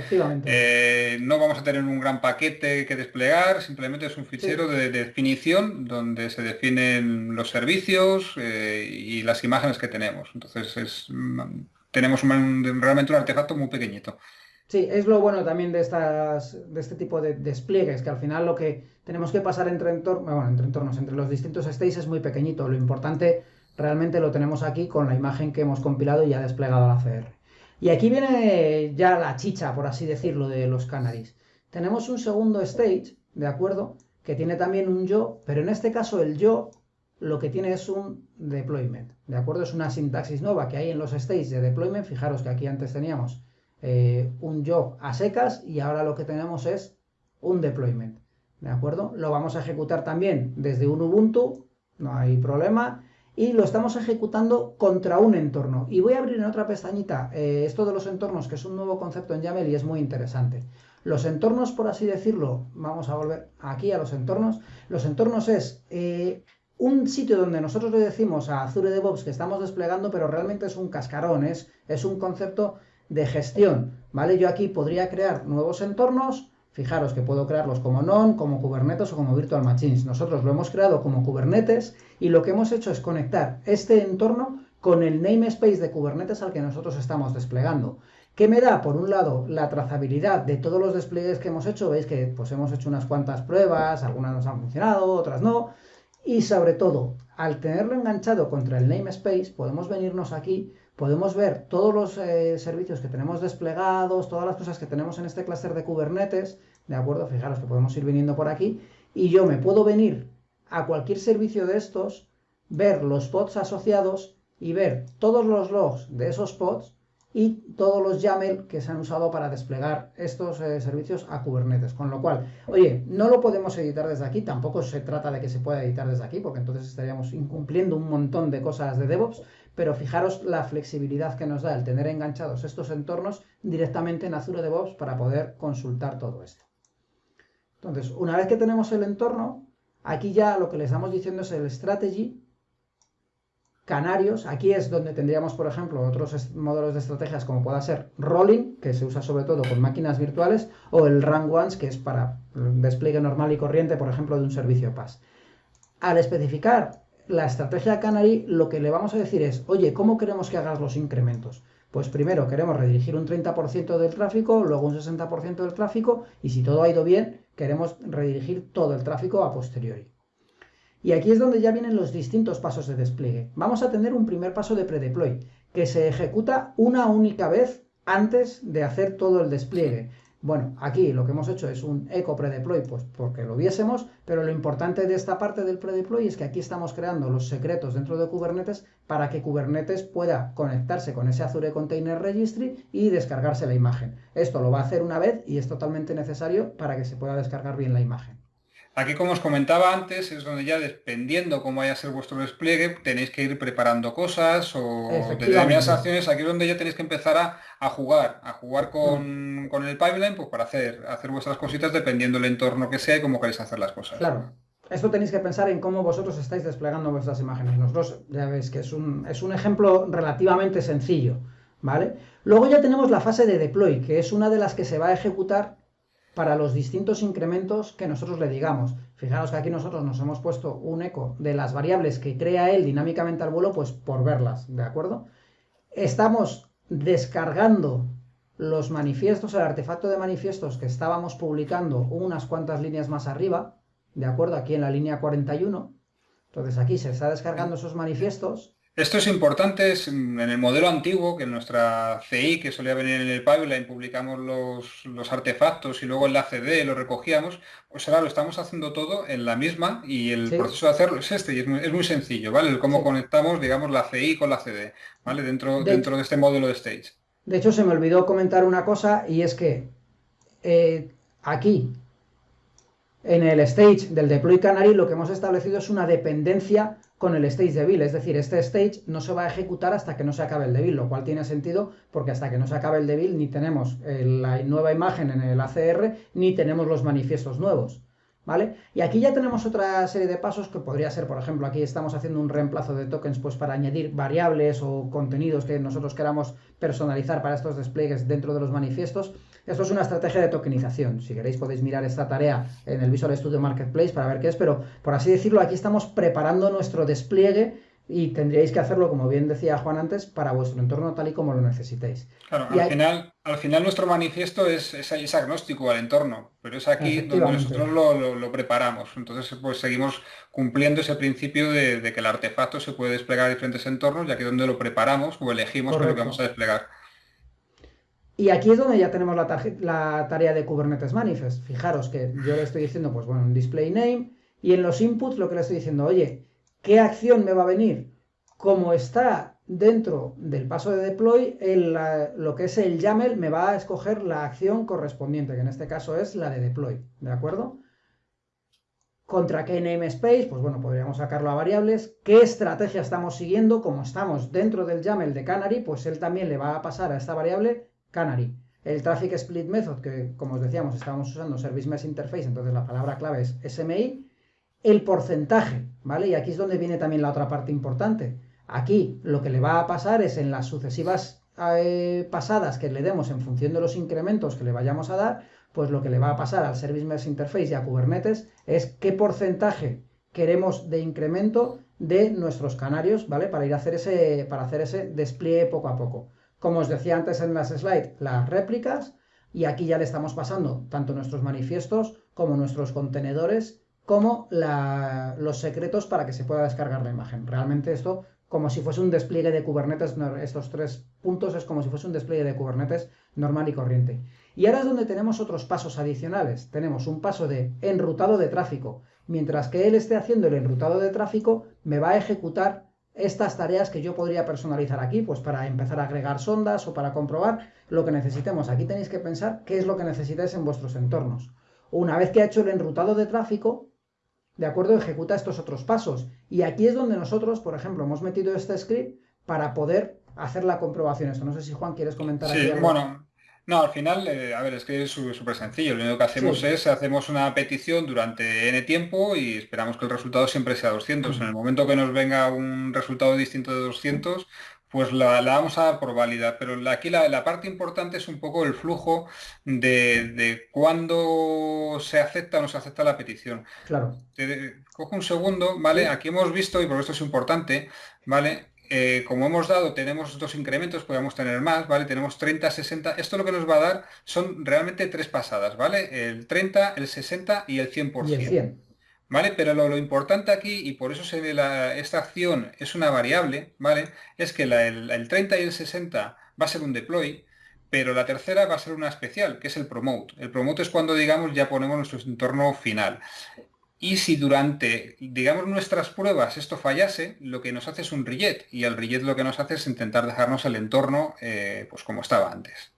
eh, no vamos a tener un gran paquete que desplegar, simplemente es un fichero de, definición donde se definen los servicios eh, y las imágenes que tenemos. Entonces, es, mm, tenemos realmente un artefacto muy pequeñito. Sí, es lo bueno también de, estas, de este tipo de despliegues, que al final lo que tenemos que pasar entre, entornos, bueno, entre entornos, entre los distintos states es muy pequeñito. Lo importante realmente lo tenemos aquí con la imagen que hemos compilado y ya desplegado a la CR. Y aquí viene ya la chicha, por así decirlo, de los canaries. Tenemos un segundo stage, ¿de acuerdo? Que tiene también un yo, pero en este caso el yo lo que tiene es un deployment, ¿de acuerdo? Es una sintaxis nueva que hay en los stages de deployment. Fijaros que aquí antes teníamos eh, un job a secas y ahora lo que tenemos es un deployment. ¿De acuerdo? Lo vamos a ejecutar también desde un Ubuntu, no hay problema, y lo estamos ejecutando contra un entorno. Y voy a abrir en otra pestañita eh, esto de los entornos, que es un nuevo concepto en YAML y es muy interesante. Los entornos, por así decirlo, vamos a volver aquí a los entornos. Los entornos es eh, un sitio donde nosotros le decimos a Azure DevOps que estamos desplegando, pero realmente es un cascarón, es, es un concepto de gestión, ¿vale? Yo aquí podría crear nuevos entornos, fijaros que puedo crearlos como non, como Kubernetes o como Virtual Machines. Nosotros lo hemos creado como Kubernetes y lo que hemos hecho es conectar este entorno con el namespace de Kubernetes al que nosotros estamos desplegando. ¿Qué me da? Por un lado, la trazabilidad de todos los despliegues que hemos hecho. Veis que pues, hemos hecho unas cuantas pruebas, algunas nos han funcionado, otras no. Y sobre todo, al tenerlo enganchado contra el namespace, podemos venirnos aquí podemos ver todos los eh, servicios que tenemos desplegados, todas las cosas que tenemos en este clúster de Kubernetes, ¿de acuerdo? Fijaros que podemos ir viniendo por aquí y yo me puedo venir a cualquier servicio de estos, ver los pods asociados y ver todos los logs de esos pods y todos los YAML que se han usado para desplegar estos eh, servicios a Kubernetes. Con lo cual, oye, no lo podemos editar desde aquí, tampoco se trata de que se pueda editar desde aquí, porque entonces estaríamos incumpliendo un montón de cosas de DevOps, pero fijaros la flexibilidad que nos da el tener enganchados estos entornos directamente en Azure DevOps para poder consultar todo esto. Entonces, una vez que tenemos el entorno, aquí ya lo que les estamos diciendo es el strategy, canarios, aquí es donde tendríamos, por ejemplo, otros modelos de estrategias como pueda ser rolling, que se usa sobre todo con máquinas virtuales, o el run once, que es para despliegue normal y corriente, por ejemplo, de un servicio PAS. Al especificar la estrategia Canary lo que le vamos a decir es, oye, ¿cómo queremos que hagas los incrementos? Pues primero queremos redirigir un 30% del tráfico, luego un 60% del tráfico y si todo ha ido bien, queremos redirigir todo el tráfico a posteriori. Y aquí es donde ya vienen los distintos pasos de despliegue. Vamos a tener un primer paso de predeploy, que se ejecuta una única vez antes de hacer todo el despliegue. Bueno, aquí lo que hemos hecho es un eco predeploy, pues porque lo viésemos, pero lo importante de esta parte del predeploy es que aquí estamos creando los secretos dentro de Kubernetes para que Kubernetes pueda conectarse con ese Azure Container Registry y descargarse la imagen. Esto lo va a hacer una vez y es totalmente necesario para que se pueda descargar bien la imagen. Aquí, como os comentaba antes, es donde ya dependiendo cómo vaya a ser vuestro despliegue, tenéis que ir preparando cosas o determinadas acciones. Aquí es donde ya tenéis que empezar a, jugar, a jugar mm. con, el pipeline pues para hacer, hacer vuestras cositas dependiendo del entorno que sea y cómo queréis hacer las cosas. Claro. Esto tenéis que pensar en cómo vosotros estáis desplegando vuestras imágenes. Nosotros ya veis que es un, es un ejemplo relativamente sencillo, ¿vale? Luego ya tenemos la fase de deploy, que es una de las que se va a ejecutar para los distintos incrementos que nosotros le digamos. Fijaros que aquí nosotros nos hemos puesto un eco de las variables que crea él dinámicamente al vuelo, pues por verlas, ¿de acuerdo? Estamos descargando los manifiestos, el artefacto de manifiestos que estábamos publicando unas cuantas líneas más arriba, ¿de acuerdo? Aquí en la línea 41. Entonces aquí se está descargando esos manifiestos Esto es importante, en el modelo antiguo, que en nuestra CI, que solía venir en el pipeline, publicamos los, artefactos y luego en la CD lo recogíamos, pues ahora lo estamos haciendo todo en la misma y el proceso de hacerlo es este y es muy, sencillo, ¿vale? El cómo conectamos, digamos, la CI con la CD, ¿vale? Dentro de, dentro de este modelo de stage. De hecho, se me olvidó comentar una cosa y es que eh, aquí, en el stage del deploy canary, lo que hemos establecido es una dependencia con el stage de build. Es decir, este stage no se va a ejecutar hasta que no se acabe el de build, lo cual tiene sentido porque hasta que no se acabe el de build ni tenemos eh, la nueva imagen en el ACR ni tenemos los manifiestos nuevos. ¿Vale? Y aquí ya tenemos otra serie de pasos que podría ser, por ejemplo, aquí estamos haciendo un reemplazo de tokens pues para añadir variables o contenidos que nosotros queramos personalizar para estos despliegues dentro de los manifiestos. Esto es una estrategia de tokenización. Si queréis podéis mirar esta tarea en el Visual Studio Marketplace para ver qué es, pero por así decirlo, aquí estamos preparando nuestro despliegue y tendríais que hacerlo, como bien decía Juan antes, para vuestro entorno tal y como lo necesitéis. Claro, al, final, al final nuestro manifiesto es, es, agnóstico al entorno, pero es aquí donde nosotros lo, preparamos. Entonces, pues seguimos cumpliendo ese principio de, que el artefacto se puede desplegar a diferentes entornos, ya que donde lo preparamos o elegimos lo que vamos a desplegar. Y aquí es donde ya tenemos la, tarea de Kubernetes Manifest. Fijaros que yo le estoy diciendo, pues bueno, un display name, y en los inputs lo que le estoy diciendo, oye, ¿qué acción me va a venir? Como está dentro del paso de deploy, lo que es el YAML me va a escoger la acción correspondiente, que en este caso es la de deploy, ¿de acuerdo? ¿Contra qué namespace? Pues bueno, podríamos sacarlo a variables. ¿Qué estrategia estamos siguiendo? Como estamos dentro del YAML de Canary, pues él también le va a pasar a esta variable Canary. El Traffic Split Method, que como os decíamos, estábamos usando Service Mesh Interface, entonces la palabra clave es SMI. El porcentaje, ¿vale? Y aquí es donde viene también la otra parte importante. Aquí lo que le va a pasar es en las sucesivas eh, pasadas que le demos en función de los incrementos que le vayamos a dar, pues lo que le va a pasar al Service Mesh Interface y a Kubernetes es qué porcentaje queremos de incremento de nuestros canarios, ¿vale? Para ir a hacer ese, para hacer ese despliegue poco a poco como os decía antes en las slides, las réplicas, y aquí ya le estamos pasando tanto nuestros manifiestos como nuestros contenedores, como los secretos para que se pueda descargar la imagen. Realmente esto, como si fuese un despliegue de Kubernetes, estos tres puntos es como si fuese un despliegue de Kubernetes normal y corriente. Y ahora es donde tenemos otros pasos adicionales. Tenemos un paso de enrutado de tráfico. Mientras que él esté haciendo el enrutado de tráfico, me va a ejecutar estas tareas que yo podría personalizar aquí, pues para empezar a agregar sondas o para comprobar lo que necesitemos. Aquí tenéis que pensar qué es lo que necesitáis en vuestros entornos. Una vez que ha hecho el enrutado de tráfico, de acuerdo, ejecuta estos otros pasos. Y aquí es donde nosotros, por ejemplo, hemos metido este script para poder hacer la comprobación. Esto no sé si Juan quieres comentar sí, Bueno, no, al final, eh, a ver, es que es súper sencillo. Lo único que hacemos es, hacemos una petición durante n tiempo y esperamos que el resultado siempre sea 200. En el momento que nos venga un resultado distinto de 200, pues la, vamos a dar por válida. Pero aquí la, parte importante es un poco el flujo de, de cuándo se acepta o no se acepta la petición. Claro. cojo un segundo, ¿vale? Aquí hemos visto, y por esto es importante, ¿vale? Eh, como hemos dado, tenemos dos incrementos, podemos tener más, ¿vale? Tenemos 30, 60. Esto lo que nos va a dar son realmente tres pasadas, ¿vale? El 30, el 60 y el 100%. ¿Vale? Pero lo, importante aquí, y por eso se ve esta acción es una variable, ¿vale? Es que el, el 30 y el 60 va a ser un deploy, pero la tercera va a ser una especial, que es el promote. El promote es cuando, digamos, ya ponemos nuestro entorno final. Y si durante, digamos, nuestras pruebas esto fallase, lo que nos hace es un rejet. Y el rejet lo que nos hace es intentar dejarnos el entorno eh, pues como estaba antes.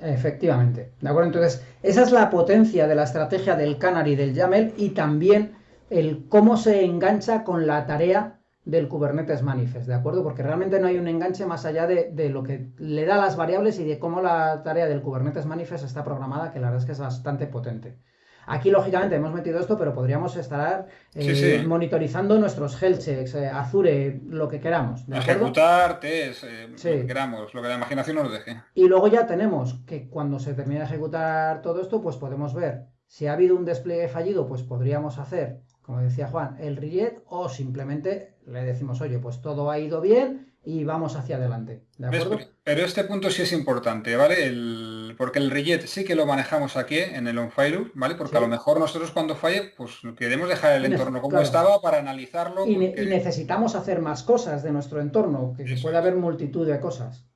Efectivamente. ¿De acuerdo? Entonces, esa es la potencia de la estrategia del Canary del YAML y también el cómo se engancha con la tarea del Kubernetes Manifest, ¿de acuerdo? Porque realmente no hay un enganche más allá de, de, lo que le da las variables y de cómo la tarea del Kubernetes Manifest está programada, que la verdad es que es bastante potente. Aquí, lógicamente, hemos metido esto, pero podríamos estar eh, monitorizando nuestros health checks, eh, Azure, lo que queramos. Ejecutar test, eh, lo que queramos, lo que la imaginación nos deje. Y luego ya tenemos que cuando se termine de ejecutar todo esto, pues podemos ver si ha habido un despliegue fallido, pues podríamos hacer, como decía Juan, el rejet o simplemente le decimos, oye, pues todo ha ido bien y vamos hacia adelante. ¿de acuerdo? Pero este punto sí es importante, ¿vale? el, porque el rejet sí que lo manejamos aquí en el onFire, ¿vale? Porque a lo mejor nosotros cuando falle, pues queremos dejar el entorno como estaba para analizarlo. Y, necesitamos hacer más cosas de nuestro entorno, que puede haber multitud de cosas.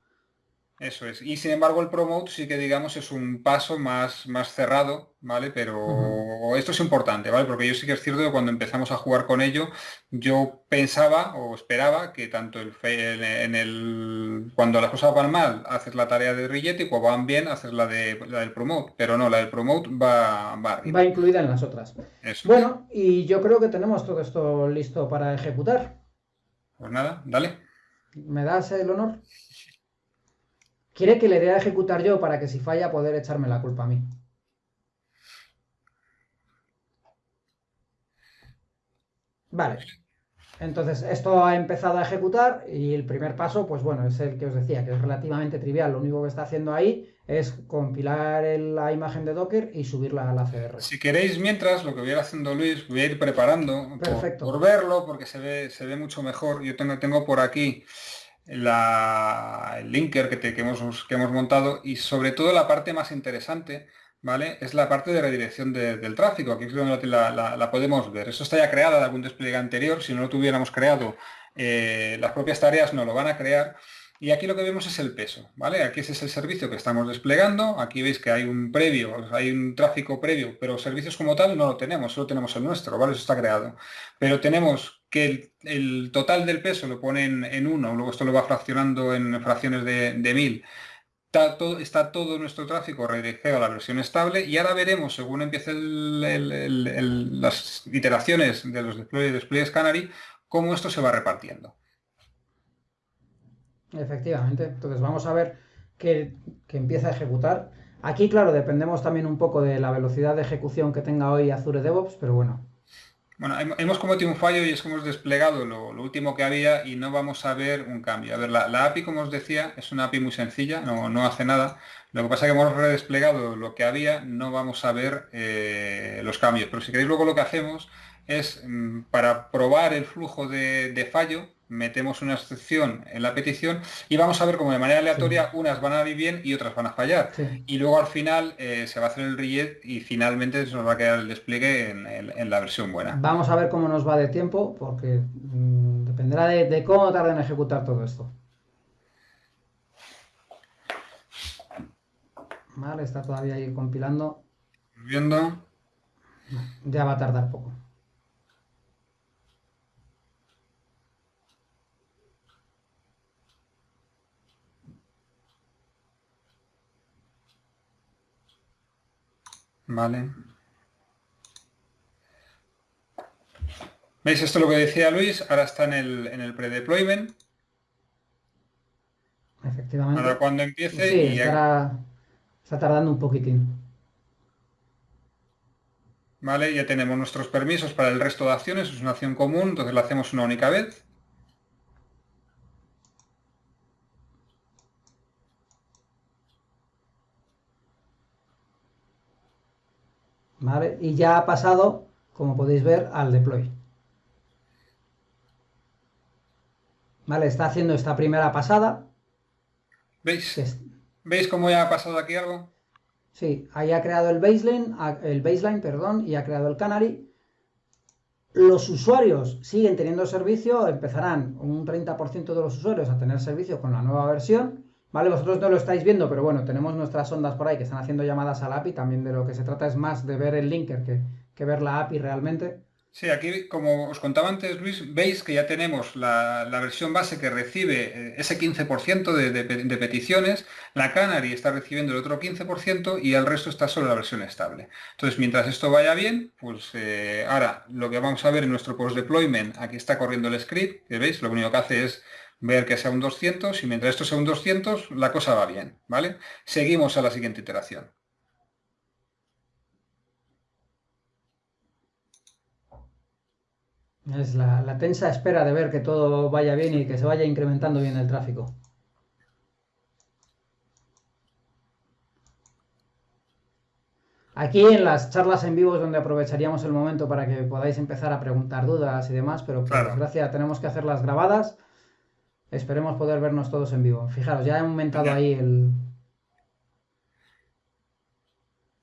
Eso es. Y sin embargo el promote sí que digamos es un paso más, más cerrado, ¿vale? Pero esto es importante, ¿vale? Porque yo sí que es cierto que cuando empezamos a jugar con ello, yo pensaba o esperaba que tanto el, en el cuando las cosas van mal, haces la tarea de Rigetti y cuando van bien, haces la, de, la del promote. Pero no, la del promote va, va Va incluida en las otras. Bueno, y yo creo que tenemos todo esto listo para ejecutar. Pues nada, dale. ¿Me das el honor? Quiere que le dé a ejecutar yo para que si falla poder echarme la culpa a mí. Vale. Entonces, esto ha empezado a ejecutar y el primer paso, pues bueno, es el que os decía, que es relativamente trivial. Lo único que está haciendo ahí es compilar la imagen de Docker y subirla a la CR. Si queréis, mientras, lo que voy a ir haciendo Luis, voy a ir preparando Por, verlo, porque se ve, se ve mucho mejor. Yo tengo, tengo por aquí el linker que, hemos, montado y sobre todo la parte más interesante, ¿vale? Es la parte de redirección del tráfico. Aquí es donde la, podemos ver. Eso está ya creada de algún despliegue anterior. Si no lo tuviéramos creado, eh, las propias tareas no lo van a crear. Y aquí lo que vemos es el peso, ¿vale? Aquí ese es el servicio que estamos desplegando. Aquí veis que hay un previo, hay un tráfico previo, pero servicios como tal no lo tenemos, solo tenemos el nuestro, ¿vale? Eso está creado. Pero tenemos que el, total del peso lo ponen en uno, luego esto lo va fraccionando en fracciones de, mil. Está todo, nuestro tráfico redirigido a la versión estable y ahora veremos, según empiecen las iteraciones de los despliegues Canary, cómo esto se va repartiendo. Efectivamente. Entonces vamos a ver que, empieza a ejecutar. Aquí, claro, dependemos también un poco de la velocidad de ejecución que tenga hoy Azure DevOps, pero bueno. Bueno, hemos cometido un fallo y es que hemos desplegado lo, último que había y no vamos a ver un cambio. A ver, la, API, como os decía, es una API muy sencilla, no, hace nada. Lo que pasa es que hemos redesplegado lo que había, no vamos a ver eh, los cambios. Pero si queréis luego lo que hacemos es, mm, para probar el flujo de fallo, metemos una excepción en la petición y vamos a ver cómo de manera aleatoria unas van a ir bien y otras van a fallar. Y luego al final eh, se va a hacer el rejet y finalmente se nos va a quedar el despliegue en, la versión buena. Vamos a ver cómo nos va de tiempo porque mm, dependerá de, cómo tarde en ejecutar todo esto. Vale, está todavía ahí compilando. Viendo. Ya va a tardar poco. Vale. ¿Veis? Esto es lo que decía Luis, ahora está en el, en el pre-deployment. Efectivamente. Ahora cuando empiece... Sí, está tardando un poquitín. Vale, ya tenemos nuestros permisos para el resto de acciones, es una acción común, entonces la hacemos una única vez. Y ya ha pasado, como podéis ver, al deploy. ¿Vale? Está haciendo esta primera pasada. ¿Veis? ¿Veis cómo ya ha pasado aquí algo? Sí, ahí ha creado el baseline, el baseline, perdón, y ha creado el canary. Los usuarios siguen teniendo servicio, empezarán un 30% de los usuarios a tener servicio con la nueva versión ¿Vale? Vosotros no lo estáis viendo, pero bueno, tenemos nuestras ondas por ahí que están haciendo llamadas al API. También de lo que se trata es más de ver el linker que, ver la API realmente. Sí, aquí, como os contaba antes, Luis, veis que ya tenemos la, versión base que recibe eh, ese 15% de, peticiones, la Canary está recibiendo el otro 15% y el resto está solo la versión estable. Entonces, mientras esto vaya bien, pues eh, ahora lo que vamos a ver en nuestro post-deployment, aquí está corriendo el script, que veis, lo único que hace es ver que sea un 200 y mientras esto sea un 200 la cosa va bien, ¿vale? Seguimos a la siguiente iteración. Es la, tensa espera de ver que todo vaya bien y que se vaya incrementando bien el tráfico. Aquí en las charlas en vivo es donde aprovecharíamos el momento para que podáis empezar a preguntar dudas y demás, pero por desgracia tenemos que hacerlas grabadas Esperemos poder vernos todos en vivo. Fijaros, ya he aumentado ahí el...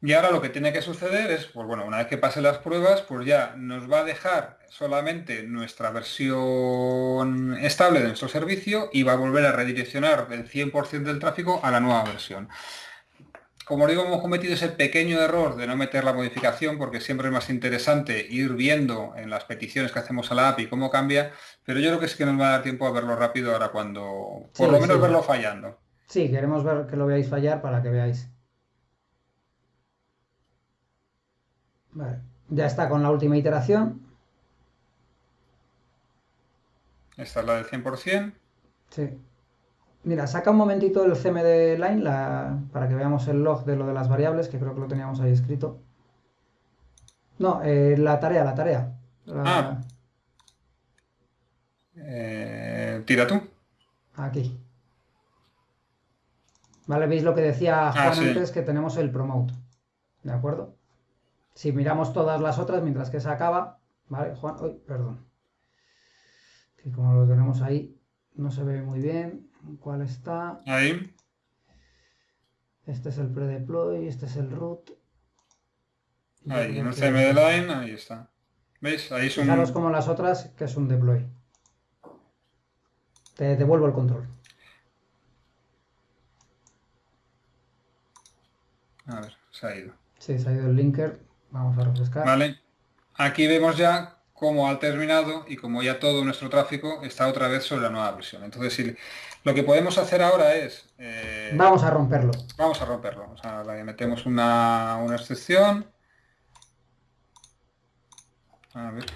Y ahora lo que tiene que suceder es, pues bueno, una vez que pase las pruebas, pues ya nos va a dejar solamente nuestra versión estable de nuestro servicio y va a volver a redireccionar el 100% del tráfico a la nueva versión. Como digo, hemos cometido ese pequeño error de no meter la modificación porque siempre es más interesante ir viendo en las peticiones que hacemos a la API cómo cambia, pero yo creo que sí que nos va a dar tiempo a verlo rápido ahora cuando, por lo menos verlo fallando. Sí, queremos ver que lo veáis fallar para que veáis. Vale. Ya está con la última iteración. Esta es la del 100%. Sí. Mira, saca un momentito el CMD line para que veamos el log de lo de las variables, que creo que lo teníamos ahí escrito. No, eh, la tarea, la tarea. Ah. Eh, tira tú. Aquí. Vale, veis lo que decía ah, Juan antes, que tenemos el promote. ¿De acuerdo? Si miramos todas las otras, mientras que se acaba, ¿vale? Juan, uy, perdón. Que como lo tenemos ahí, no se ve muy bien. ¿Cuál está? Ahí. Este es el pre-deploy, este es el root. Ahí, en el CMD line, ahí está. ¿Veis? Ahí son... Fijaros como las otras, que es un deploy. Te devuelvo el control. A ver, se ha ido. Sí, se ha ido el linker. Vamos a refrescar. Vale. Aquí vemos ya cómo ha terminado y como ya todo nuestro tráfico está otra vez sobre la nueva versión. Entonces, lo que podemos hacer ahora es... Eh, vamos a romperlo. Vamos a romperlo. O sea, le metemos una, una excepción. A ver.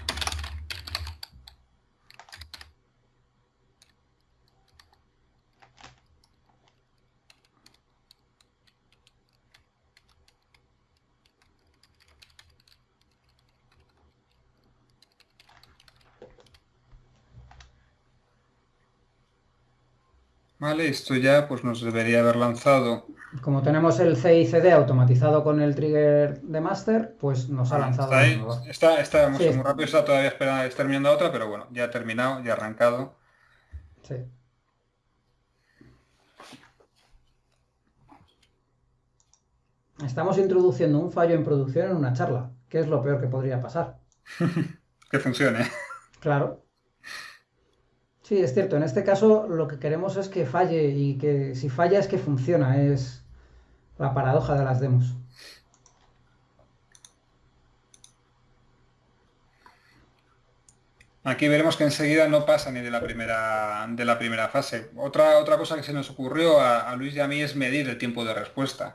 Vale, esto ya pues nos debería haber lanzado. Como tenemos el CICD automatizado con el trigger de master, pues nos ha lanzado. Está, está, muy rápido, está todavía esperando, terminando otra, pero bueno, ya ha terminado, ya ha arrancado. Sí. Estamos introduciendo un fallo en producción en una charla, que es lo peor que podría pasar. que funcione. Claro. Sí, es cierto. En este caso lo que queremos es que falle y que si falla es que funciona. Es la paradoja de las demos. Aquí veremos que enseguida no pasa ni de la primera, de la primera fase. Otra, otra cosa que se nos ocurrió a, a Luis y a mí es medir el tiempo de respuesta.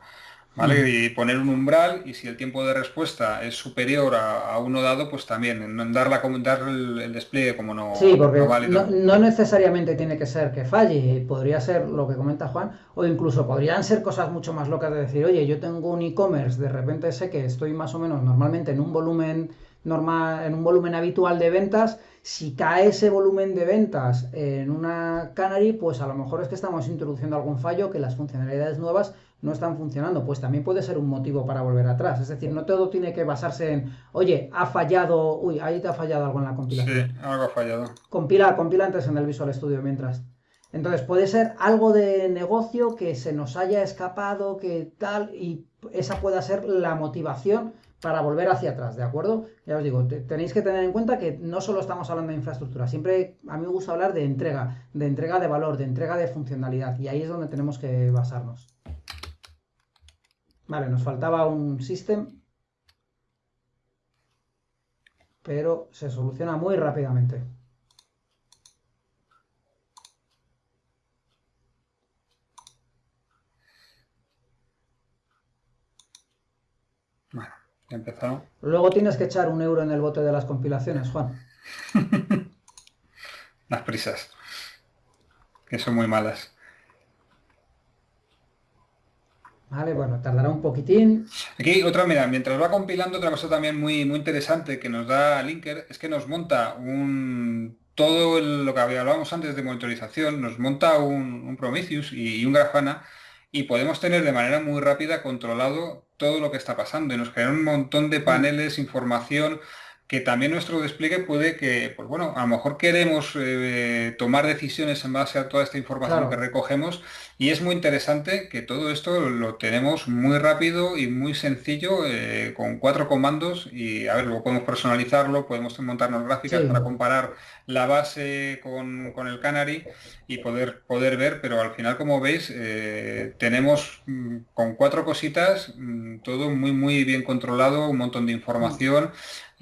¿Vale? Y poner un umbral y si el tiempo de respuesta es superior a, uno dado, pues también dar, la, dar el, despliegue como no, sí, porque no, necesariamente tiene que ser que falle, podría ser lo que comenta Juan, o incluso podrían ser cosas mucho más locas de decir, oye, yo tengo un e-commerce, de repente sé que estoy más o menos normalmente en un volumen normal, en un volumen habitual de ventas, si cae ese volumen de ventas en una Canary, pues a lo mejor es que estamos introduciendo algún fallo, que las funcionalidades nuevas no están funcionando, pues también puede ser un motivo para volver atrás. Es decir, no todo tiene que basarse en, oye, ha fallado, uy, ahí te ha fallado algo en la compilación. Sí, algo ha fallado. Compila, compila antes en el Visual Studio mientras. Entonces puede ser algo de negocio que se nos haya escapado, que tal, y esa pueda ser la motivación para volver hacia atrás, ¿de acuerdo? Ya os digo, tenéis que tener en cuenta que no solo estamos hablando de infraestructura, siempre a mí me gusta hablar de entrega, de entrega de valor, de entrega de funcionalidad, y ahí es donde tenemos que basarnos. Vale, nos faltaba un system, pero se soluciona muy rápidamente. Bueno, ya. Luego tienes que echar un euro en el bote de las compilaciones, Juan. las prisas, que son muy malas. Vale, bueno, tardará un poquitín. Aquí otra, mira, mientras va compilando, otra cosa también muy, muy interesante que nos da Linker es que nos monta un todo lo que hablábamos antes de monitorización, nos monta un, Prometheus y, un Grafana y podemos tener de manera muy rápida controlado todo lo que está pasando y nos genera un montón de paneles, información que también nuestro despliegue puede que, pues bueno, a lo mejor queremos eh, tomar decisiones en base a toda esta información que recogemos. Y es muy interesante que todo esto lo tenemos muy rápido y muy sencillo eh, con cuatro comandos. Y a ver, luego podemos personalizarlo, podemos montarnos gráficas para comparar la base con, el Canary y poder, poder ver, pero al final como veis eh, tenemos mm, con cuatro cositas mm, todo muy muy bien controlado, un montón de información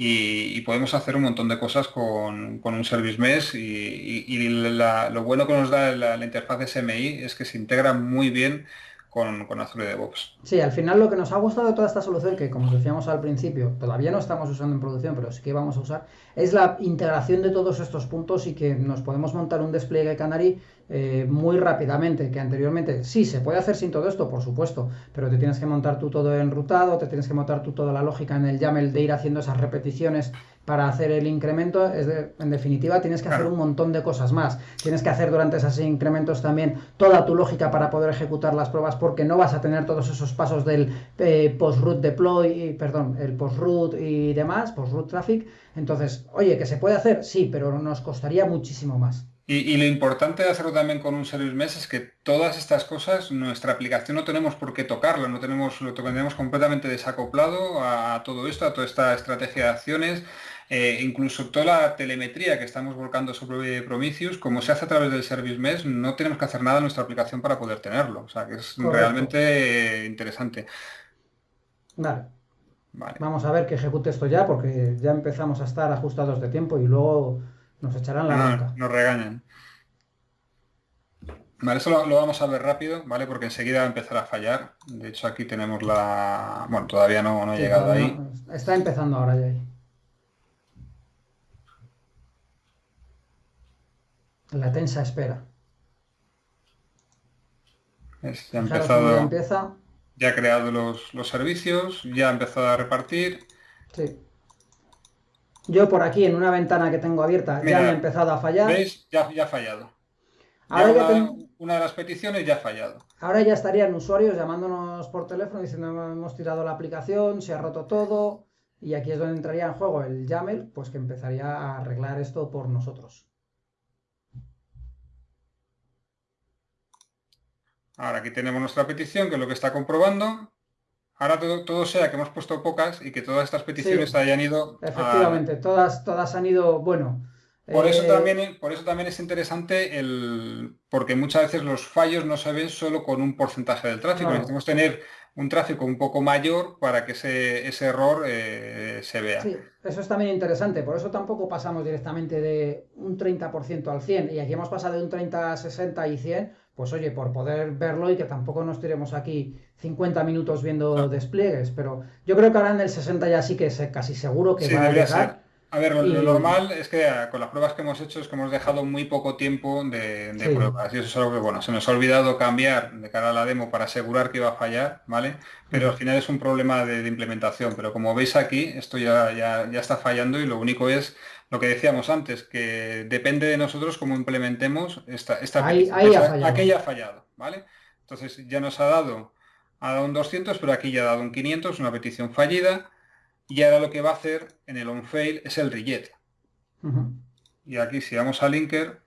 y, podemos hacer un montón de cosas con, un Service Mesh y, lo bueno que nos da la, la, interfaz SMI es que se integra muy bien con, con Azure DevOps. Sí, al final lo que nos ha gustado de toda esta solución, que como decíamos al principio, todavía no estamos usando en producción, pero sí que vamos a usar, es la integración de todos estos puntos y que nos podemos montar un despliegue Canary eh, muy rápidamente, que anteriormente sí, se puede hacer sin todo esto, por supuesto, pero te tienes que montar tú todo enrutado, te tienes que montar tú toda la lógica en el YAML de ir haciendo esas repeticiones para hacer el incremento, es en definitiva tienes que hacer un montón de cosas más. Tienes que hacer durante esos incrementos también toda tu lógica para poder ejecutar las pruebas porque no vas a tener todos esos pasos del eh, post-root deploy, perdón, el post-root y demás, post-root traffic. Entonces, oye, que se puede hacer, sí, pero nos costaría muchísimo más. Y, lo importante de hacerlo también con un Service Mesh es que todas estas cosas, nuestra aplicación no tenemos por qué tocarlo, no tenemos, lo tenemos completamente desacoplado a todo esto, a toda esta estrategia de acciones. Eh, incluso toda la telemetría que estamos volcando sobre Prometheus, como se hace a través del Service Mesh, no tenemos que hacer nada en nuestra aplicación para poder tenerlo. O sea, que es realmente interesante. Vale. Vamos a ver que ejecute esto ya, porque ya empezamos a estar ajustados de tiempo y luego nos echarán la no, Nos regañan. Vale, eso lo, vamos a ver rápido, ¿vale? Porque enseguida va a empezar a fallar. De hecho, aquí tenemos la... Bueno, todavía no, ha llegado ahí. está empezando ahora ya ahí. La tensa espera. ya ha empezado. Ya ha creado los, servicios, ya ha empezado a repartir. Sí. Yo por aquí en una ventana que tengo abierta ya me ha empezado a fallar. ¿Veis? Ya, ha fallado. Ahora ya una, de las peticiones ya ha fallado. Ahora ya estarían usuarios llamándonos por teléfono diciendo hemos tirado la aplicación, se ha roto todo. Y aquí es donde entraría en juego el YAML, pues que empezaría a arreglar esto por nosotros. Ahora aquí tenemos nuestra petición, que es lo que está comprobando. Ahora todo, sea que hemos puesto pocas y que todas estas peticiones hayan ido... Efectivamente, todas, todas han ido, bueno... Por, eso eh, también, por eso también es interesante el... porque muchas veces los fallos no se ven solo con un porcentaje del tráfico. Necesitamos tener un tráfico un poco mayor para que ese, ese error eh, se vea. Sí, eso es también interesante. Por eso tampoco pasamos directamente de un 30% al 100 y aquí hemos pasado de un 30 a 60 y 100 pues oye, por poder verlo y que tampoco nos tiremos aquí 50 minutos viendo despliegues, pero yo creo que ahora en el 60 ya sí que es casi seguro que va a llegar. A ver, lo, normal es que ah, con las pruebas que hemos hecho es que hemos dejado muy poco tiempo de, pruebas. Y eso es algo que, bueno, se nos ha olvidado cambiar de cara a la demo para asegurar que iba a fallar, ¿vale? Pero al final es un problema de, implementación. Pero como veis aquí, esto ya, ya, ya, está fallando y lo único es lo que decíamos antes, que depende de nosotros cómo implementemos esta, esta ahí, ha fallado, ¿vale? Entonces ya nos ha dado, ha dado un 200, pero aquí ya ha dado un 500, una petición fallida, y ahora lo que va a hacer en el onFail es el reject. Y aquí si vamos a linker...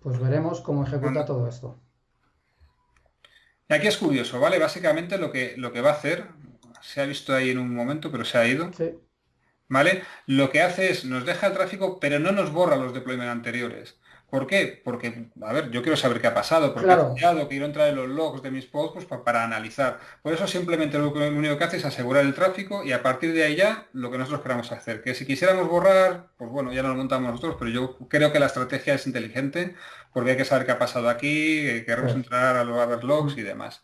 Pues veremos cómo ejecuta todo esto. Y aquí es curioso, ¿vale? Básicamente lo que, lo que va a hacer, se ha visto ahí en un momento, pero se ha ido. Sí ¿vale? Lo que hace es, nos deja el tráfico, pero no nos borra los deployments anteriores. ¿Por qué? Porque, a ver, yo quiero saber qué ha pasado, porque ha fallado, quiero entrar en los logs de mis posts pues, para, analizar. Por eso simplemente lo, único que hace es asegurar el tráfico y a partir de ahí ya lo que nosotros queramos hacer. Que si quisiéramos borrar, pues bueno, ya no lo montamos nosotros, pero yo creo que la estrategia es inteligente porque hay que saber qué ha pasado aquí, queremos entrar a los logs y demás.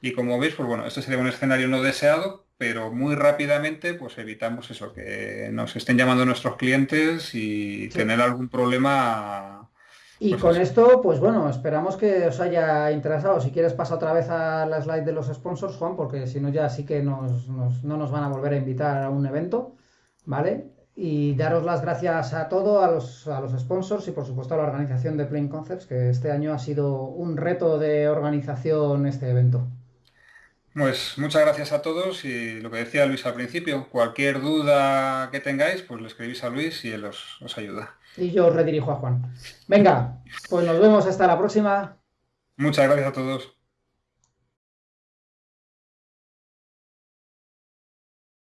Y como veis, pues bueno, este sería un escenario no deseado, pero muy rápidamente pues evitamos eso, que nos estén llamando nuestros clientes y tener algún problema. Y pues con esto, pues bueno, esperamos que os haya interesado. Si quieres pasa otra vez a la slide de los sponsors, Juan, porque si no ya sí que nos, no nos van a volver a invitar a un evento, ¿vale? Y daros las gracias a todos, a los, a los sponsors y por supuesto a la organización de Plain Concepts, que este año ha sido un reto de organización este evento. Pues muchas gracias a todos y lo que decía Luis al principio, cualquier duda que tengáis, pues le escribís a Luis y él os, os ayuda. Y yo os redirijo a Juan. Venga, pues nos vemos hasta la próxima. Muchas gracias a todos.